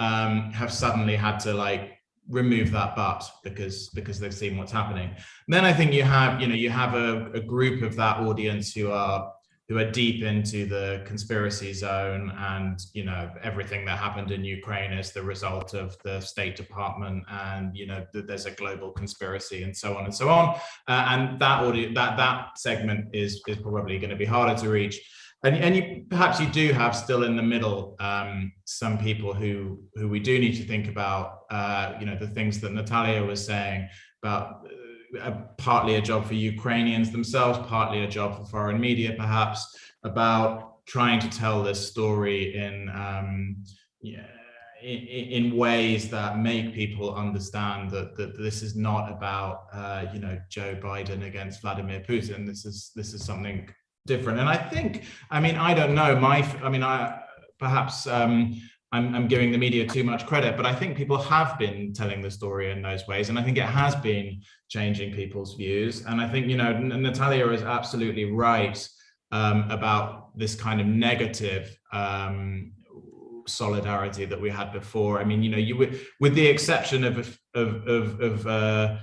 um, have suddenly had to like remove that but because because they've seen what's happening. And then I think you have, you know, you have a, a group of that audience who are who are deep into the conspiracy zone and you know everything that happened in Ukraine is the result of the State Department and you know there's a global conspiracy and so on and so on. Uh, and that audio that that segment is is probably going to be harder to reach. And, and you perhaps you do have still in the middle um, some people who who we do need to think about uh, you know the things that Natalia was saying about a, partly a job for Ukrainians themselves, partly a job for foreign media, perhaps, about trying to tell this story in um, yeah, in, in, ways that make people understand that, that this is not about uh, you know Joe Biden against Vladimir Putin. This is this is something different. And I think, I mean, I don't know. My, I mean, I perhaps um, I'm, I'm giving the media too much credit, but I think people have been telling the story in those ways. And I think it has been changing people's views. And I think, you know, Natalia is absolutely right um, about this kind of negative um, solidarity that we had before. I mean, you know, you with, with the exception of, of, of, of uh,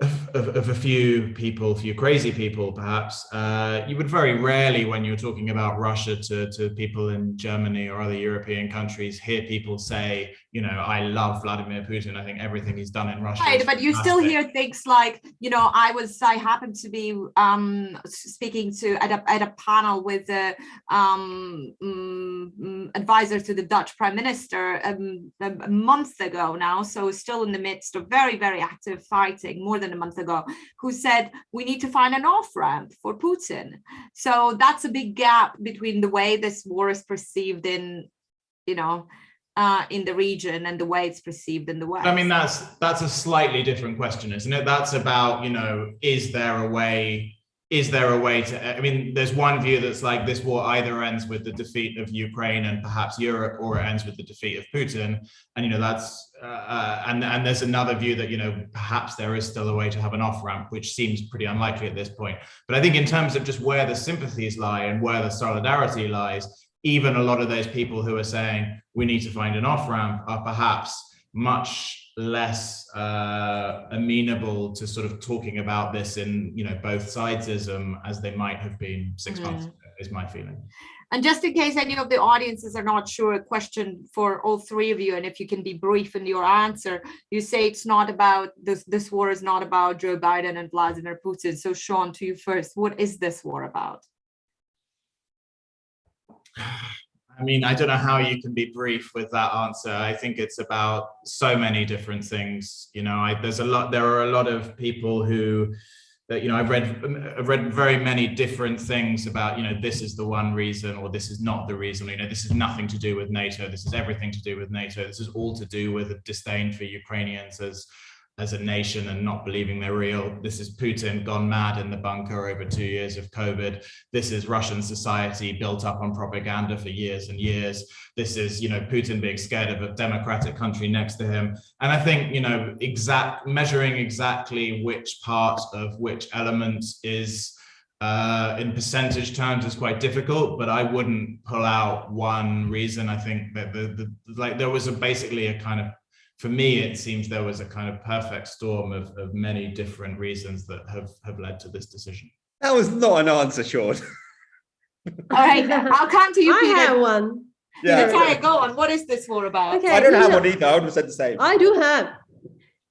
of, of, a few people, a few crazy people, perhaps, uh, you would very rarely, when you're talking about Russia to, to people in Germany or other European countries, hear people say, you know, I love Vladimir Putin. I think everything he's done in Russia. Right, but you still hear things like, you know, I was, I happened to be um, speaking to at a, at a panel with the um, um, advisor to the Dutch Prime Minister um, a month ago now, so still in the midst of very, very active fighting, more than a month ago, who said we need to find an off-ramp for Putin. So that's a big gap between the way this war is perceived in, you know, uh, in the region and the way it's perceived in the West. I mean, that's that's a slightly different question, isn't it? That's about, you know, is there a way is there a way to, I mean, there's one view that's like this war either ends with the defeat of Ukraine and perhaps Europe, or it ends with the defeat of Putin. And, you know, that's, uh, uh, and, and there's another view that, you know, perhaps there is still a way to have an off ramp, which seems pretty unlikely at this point. But I think in terms of just where the sympathies lie and where the solidarity lies, even a lot of those people who are saying we need to find an off ramp are perhaps much less uh, amenable to sort of talking about this in you know both sidesism as they might have been six mm. months ago is my feeling. And just in case any of the audiences are not sure a question for all three of you and if you can be brief in your answer. You say it's not about this this war is not about joe biden and vladimir putin. So shaun to you first what is this war about I mean, I don't know how you can be brief with that answer. I think it's about so many different things. You know, I, there's a lot, there are a lot of people who, that, you know, I've read, um, I've read very many different things about, you know, this is the one reason, or this is not the reason, you know, this is nothing to do with NATO. This is everything to do with NATO. This is all to do with a disdain for Ukrainians as, as a nation and not believing they're real. This is Putin gone mad in the bunker over two years of COVID. This is Russian society built up on propaganda for years and years. This is, you know, Putin being scared of a democratic country next to him. And I think, you know, exact measuring exactly which part of which element is uh, in percentage terms is quite difficult, but I wouldn't pull out one reason. I think that the, the like there was a basically a kind of for me, it seems there was a kind of perfect storm of, of many different reasons that have, have led to this decision. That was not an answer, Shaun. All right, I'll come to you, I Peter. have one. Yeah. Natalia, go on. What is this war about? Okay, I don't have know, one either. I would have said the same. I do have.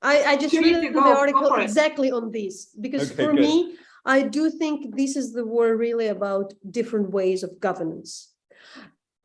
I, I just read the go- go article exactly on this because Okay, for good. me, I do think this is the war really about different ways of governance.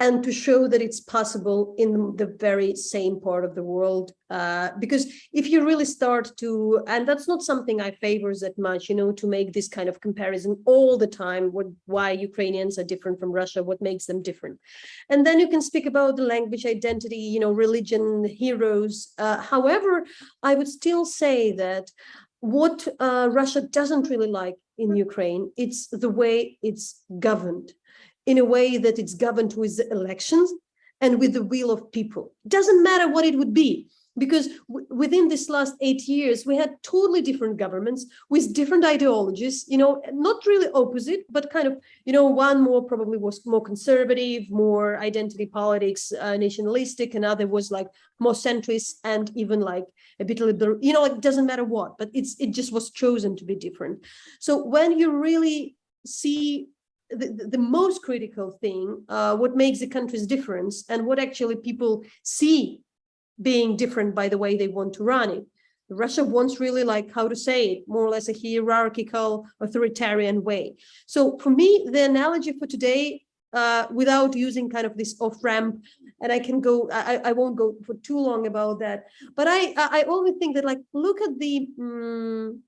And to show that it's possible in the very same part of the world, uh, because if you really start to, and that's not something I favors that much, you know, to make this kind of comparison all the time, what, why Ukrainians are different from Russia, what makes them different. And then you can speak about the language identity, you know, religion, heroes. Uh, however, I would still say that what uh, Russia doesn't really like in Ukraine, it's the way it's governed in a way that it's governed with elections and with the will of people. Doesn't matter what it would be, because within this last eight years, we had totally different governments with different ideologies, you know, not really opposite, but kind of, you know, one more probably was more conservative, more identity politics, uh, nationalistic, another was like more centrist and even like a bit liberal, you know, it doesn't matter what, but it's it just was chosen to be different. So when you really see the, the most critical thing, uh, what makes the countries difference and what actually people see being different by the way they want to run it. Russia wants really like how to say it, more or less a hierarchical authoritarian way. So for me, the analogy for today, uh, without using kind of this off ramp, and I can go, I, I won't go for too long about that, but I, I always think that like, look at the, um,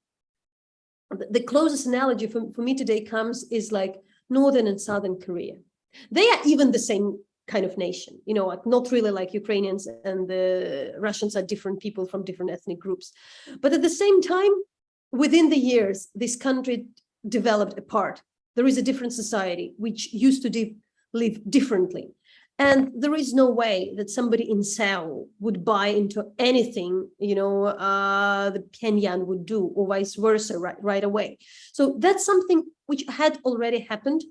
the the closest analogy for, for me today comes is like Northern and Southern Korea. They are even the same kind of nation, you know, like not really like Ukrainians and the Russians are different people from different ethnic groups. But at the same time, within the years, this country developed apart. There is a different society which used to live differently. And there is no way that somebody in Seoul would buy into anything, you know, uh, the Pyongyang would do or vice versa right, right away. So that's something which had already happened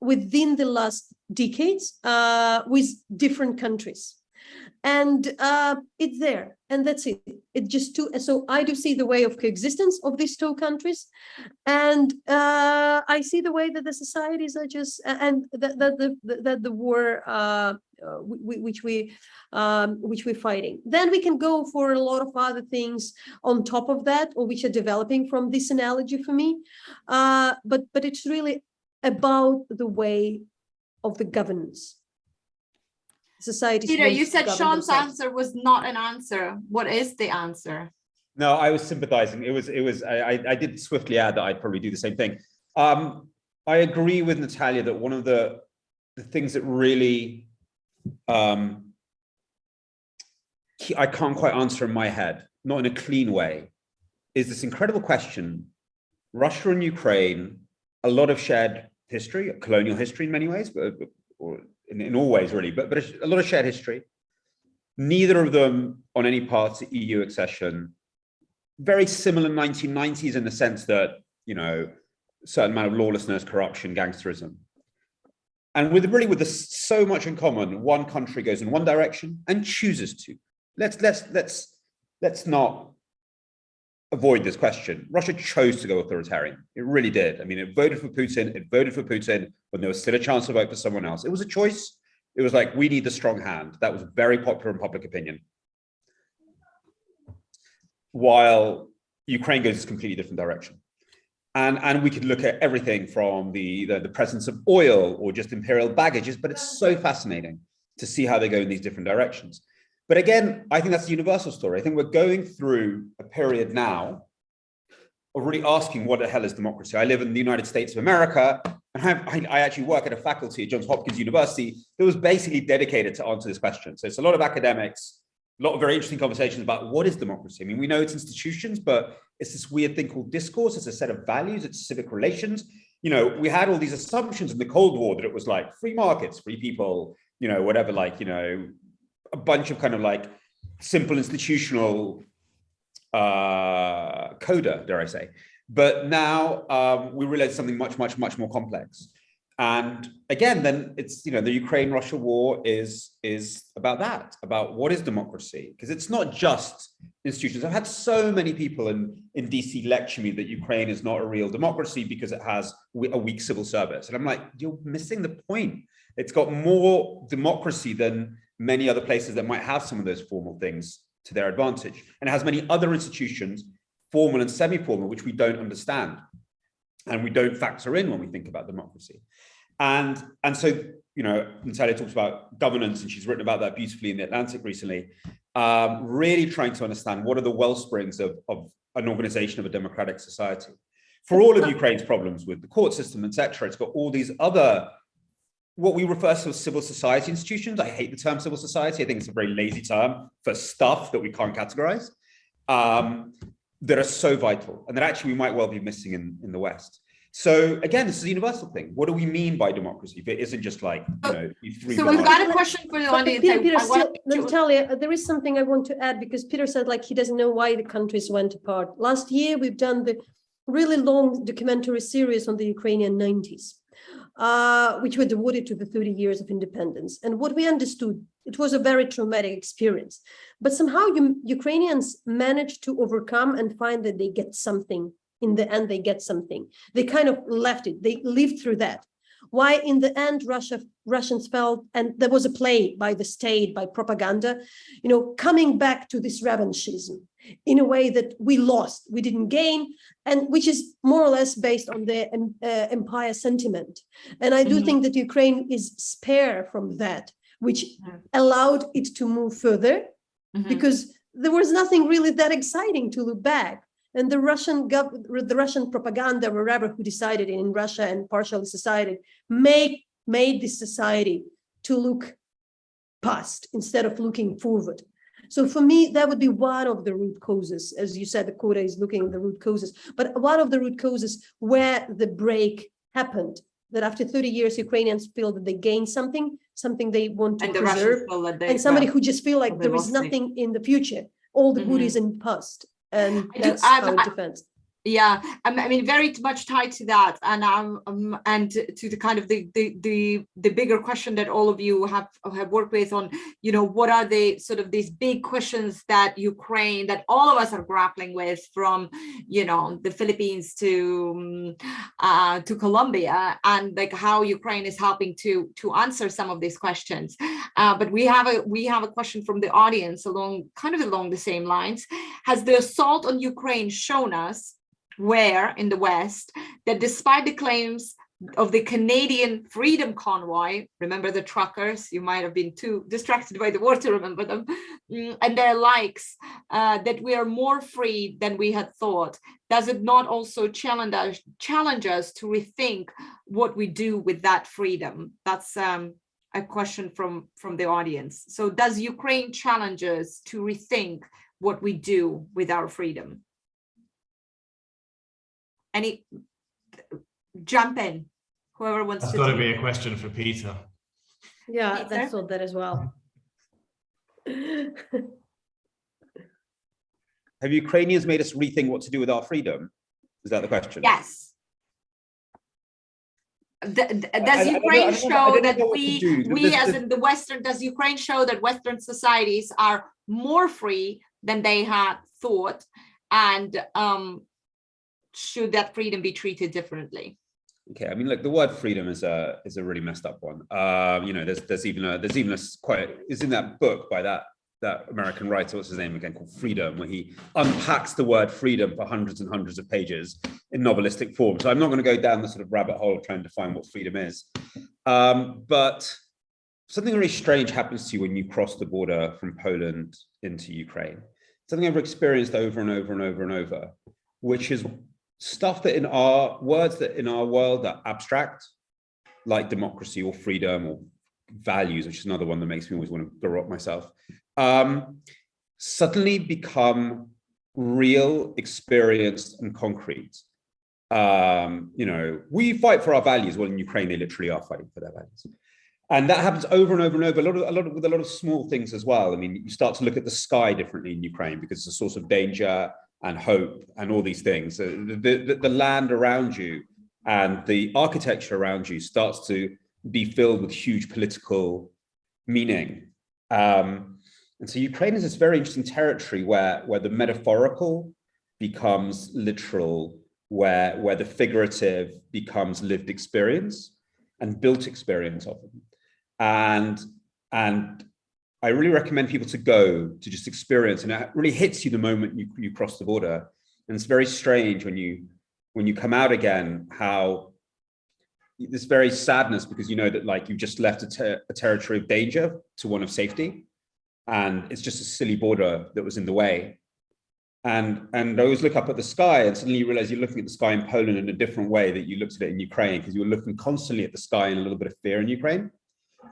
within the last decades uh, with different countries. And uh, it's there, and that's it. It just two. So I do see the way of coexistence of these two countries, and uh, I see the way that the societies are just and that that the that the war uh, uh, which we um, which we're fighting. Then we can go for a lot of other things on top of that, or which are developing from this analogy for me. Uh, but but it's really about the way of the governance. Society. Peter, you said Shaun's answer was not an answer. What is the answer? No, I was sympathizing. It was, it was, I, I- I did swiftly add that I'd probably do the same thing. Um, I agree with Natalia that one of the, the things that really, um, I can't quite answer in my head, not in a clean way, is this incredible question. Russia and Ukraine, a lot of shared history, colonial history in many ways, but, or in, in all ways really, but, but a lot of shared history. Neither of them on any path to EU accession very similar 1990s in the sense that, you know, certain amount of lawlessness, corruption, gangsterism. And with really with this so much in common, one country goes in one direction and chooses to. Let's let's let's let's not avoid this question. Russia chose to go authoritarian. It really did. I mean, it voted for Putin. It voted for Putin when there was still a chance to vote for someone else. It was a choice. It was like we need the strong hand. That was very popular in public opinion while Ukraine goes a completely different direction. And, and we could look at everything from the, the, the presence of oil or just imperial baggages, but it's so fascinating to see how they go in these different directions. But again, I think that's a universal story. I think we're going through a period now of really asking what the hell is democracy? I live in the United States of America, and I, I, actually work at a faculty at Johns Hopkins University that was basically dedicated to answer this question. So it's a lot of academics, a lot of very interesting conversations about what is democracy. I mean, we know it's institutions, but it's this weird thing called discourse. It's a set of values, it's civic relations. You know, we had all these assumptions in the Cold War that it was like free markets, free people, you know, whatever, like, you know, a bunch of kind of like simple institutional uh, coda, dare I say. But now um, we realize something much, much, much more complex. And again, then it's, you know, the Ukraine-Russia war is, is about that, about what is democracy? Because it's not just institutions. I've had so many people in, in DC lecture me that Ukraine is not a real democracy because it has a weak civil service. And I'm like, you're missing the point. It's got more democracy than many other places that might have some of those formal things to their advantage. And it has many other institutions, formal and semi-formal, which we don't understand and we don't factor in when we think about democracy. And, and so, you know, Natalia talks about governance and she's written about that beautifully in The Atlantic recently, um, really trying to understand what are the well springs of, of an organization of a democratic society. For all of Ukraine's problems with the court system, etc., it's got all these other what we refer to as civil society institutions. I hate the term civil society. I think it's a very lazy term for stuff that we can't categorize um, that are so vital and that actually we might well be missing in, in the West. So again, this is a universal thing. What do we mean by democracy? If it isn't just like, you know, three So we've got a question for the audience. Peter, I- Peter, I still- to- Natalia, uh, there is something I want to add because Peter said like he doesn't know why the countries went apart. Last year, we've done the really long documentary series on the Ukrainian 90s, uh, which were devoted to the 30 years of independence. And what we understood, it was a very traumatic experience. But somehow you, Ukrainians managed to overcome and find that they get something. In the end, they get something. They kind of left it. They lived through that why in the end Russia Russians felt and there was a play by the state by propaganda you know coming back to this revanchism in a way that we lost we didn't gain and which is more or less based on the uh, empire sentiment and I do Mhm. think that Ukraine is spare from that which allowed it to move further Mhm. because there was nothing really that exciting to look back And the Russian gov the Russian propaganda, wherever who decided in Russia and partially society, make made this society to look past instead of looking forward. So for me, that would be one of the root causes. As you said, the quota is looking at the root causes, but one of the root causes where the break happened, that after 30 years, Ukrainians feel that they gained something, something they want to And preserve, Russians feel that they. and somebody who just feel like there is it. nothing in the future. All the good Mhm. is in past, and I do- that's I've- it I- defends. Yeah, I mean- very much tied to that, and um, um, and to the kind of the the the the bigger question that all of you have have worked with on, you know, what are the sort of these big questions that Ukraine, that all of us are grappling with, from you know the Philippines to um, uh, to Colombia, and like how Ukraine is helping to to answer some of these questions. Uh, but we have a we have a question from the audience along kind of along the same lines. Has the assault on Ukraine shown us where in the West that despite the claims of the Canadian Freedom Convoy, remember the truckers, you might have been too distracted by the war to remember them, mm, and their likes, uh, that we are more free than we had thought. Does it not also challenge us, challenge us to rethink what we do with that freedom? That's um, a question from, from the audience. So does Ukraine challenge us to rethink what we do with our freedom? Any, jump in, whoever wants That's to. got to be a question for Peter. Yeah, Peter? that's thought that as well. Have Ukrainians made us rethink what to do with our freedom? Is that the question? Yes. D- d- I- I Does I Ukraine don't I show that know what to we, we There's- as there's- in the Western, does Ukraine show that Western societies are more free than they had thought? And um, should that freedom be treated differently? Okay, I mean, look, the word freedom is a is a really messed up one. Um, you know, there's there's even a there's even a quite is in that book by that that American writer, what's his name again, called Freedom, where he unpacks the word freedom for hundreds and hundreds of pages in novelistic form. So I'm not going to go down the sort of rabbit hole trying to find what freedom is. Um, but something really strange happens to you when you cross the border from Poland into Ukraine. Something I've experienced over and over and over and over, which is stuff that in our words that in our world are abstract, like democracy or freedom or values, which is another one that makes me always want to garrot myself, um, suddenly become real, experienced, and concrete. Um, you know, we fight for our values. Well, in Ukraine, they literally are fighting for their values. And that happens over and over and over, a lot of, a lot of, with a lot of small things as well. I mean, you start to look at the sky differently in Ukraine because it's a source of danger and hope and all these things. The, the, the land around you and the architecture around you starts to be filled with huge political meaning. Um, and so Ukraine is this very interesting territory where, where the metaphorical becomes literal, where, where the figurative becomes lived experience and built experience of them. And, and I really recommend people to go to just experience, and it really hits you the moment you, you cross the border. And it's very strange when you when you come out again, how this very sadness because you know that like you just left a, ter a territory of danger to one of safety, and it's just a silly border that was in the way. And and I always look up at the sky, and suddenly you realize you're looking at the sky in Poland in a different way that you looked at it in Ukraine because you were looking constantly at the sky in a little bit of fear in Ukraine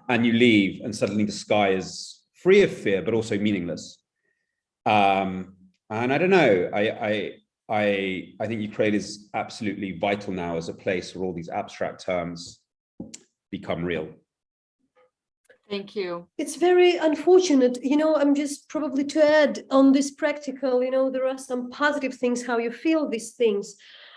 and you leave and suddenly the sky is free of fear but also meaningless um and i don't know i i i i think ukraine is absolutely vital now as a place where all these abstract terms become real Thank you. It's very unfortunate, you know, I'm just probably to add on this practical, you know, there are some positive things, how you feel these things.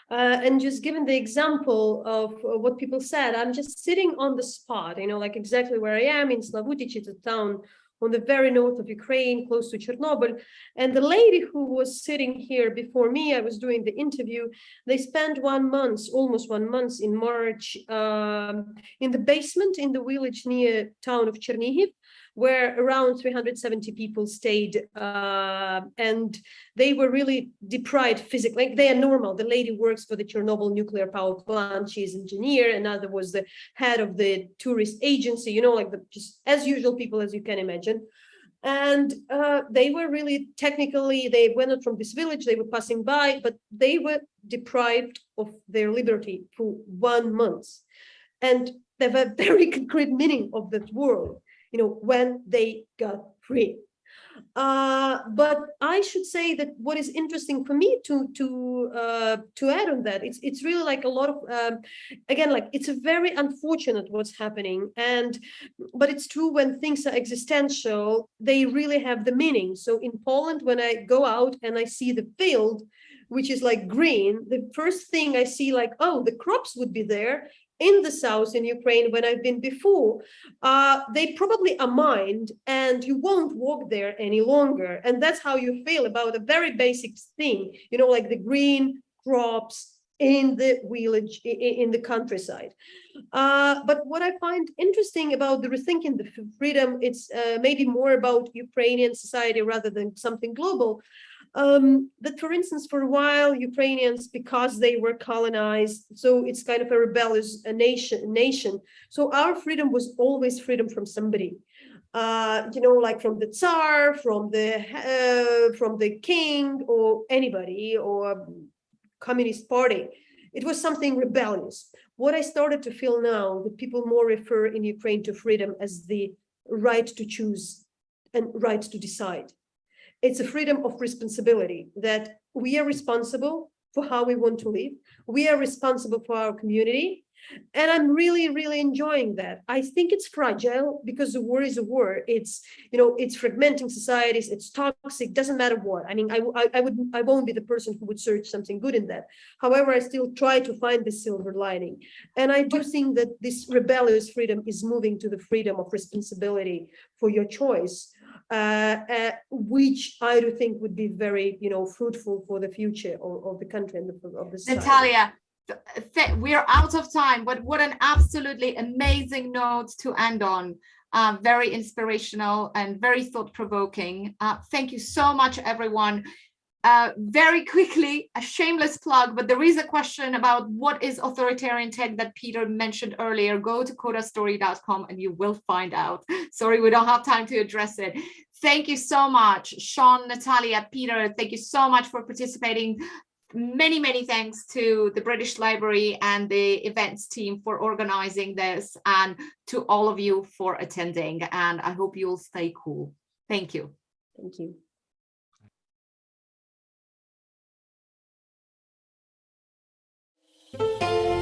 Uh, and just given the example of what people said, I'm just sitting on the spot, you know, like exactly where I am in Slavutich, it's a town on the very north of Ukraine, close to Chernobyl. And the lady who was sitting here before me, I was doing the interview, they spent one month, almost one month in March, um, in the basement in the village near town of Chernihiv, where around 370 people stayed uh, and they were really deprived physically. Like they are normal. The lady works for the Chernobyl nuclear power plant. She is engineer. Another was the head of the tourist agency, you know, like the just as usual people, as you can imagine. And uh, they were really technically, they went out from this village, they were passing by, but they were deprived of their liberty for one month. And they have a very concrete meaning of that word, you know, when they got free. Uh, but I should say that what is interesting for me to to uh, to add on that, it's it's really like a lot of um, again like it's a very unfortunate what's happening, and but it's true when things are existential, they really have the meaning. So in Poland, when I go out and I see the field, which is like green, the first thing I see like oh the crops would be there, in the south in Ukraine when I've been before, uh, they probably are mined and you won't walk there any longer. And that's how you feel about a very basic thing, you know, like the green crops in the village, in the countryside. Uh, but what I find interesting about the rethinking the freedom, it's uh, maybe more about Ukrainian society rather than something global, um, that, for instance, for a while, Ukrainians, because they were colonized, so it's kind of a rebellious a nation, nation. So our freedom was always freedom from somebody. Uh, you know, like from the Tsar, from the uh, from the king, or anybody, or Communist Party. It was something rebellious. What I started to feel now, that people more refer in Ukraine to freedom as the right to choose and right to decide it's a freedom of responsibility that we are responsible for how we want to live. We are responsible for our community. And I'm really, really enjoying that. I think it's fragile because the war is a war. It's, you know, it's fragmenting societies. It's toxic. Doesn't matter what. I mean, I, I, I would, I won't be the person who would search something good in that. However, I still try to find the silver lining. And I do think that this rebellious freedom is moving to the freedom of responsibility for your choice uh, uh, which I do think would be very, you know, fruitful for the future of, of the country and of the. Natalia, we're out of time, but what an absolutely amazing note to end on. Uh, very inspirational and very thought-provoking. Uh, thank you so much, everyone. Uh, very quickly, a shameless plug, but there is a question about what is authoritarian tech that Peter mentioned earlier. Go to codastory.com and you will find out. Sorry, we don't have time to address it. Thank you so much, Shaun, Natalia, Peter. Thank you so much for participating. Many, many thanks to the British Library and the events team for organizing this and to all of you for attending. And I hope you'll stay cool. Thank you. Thank you. Deus.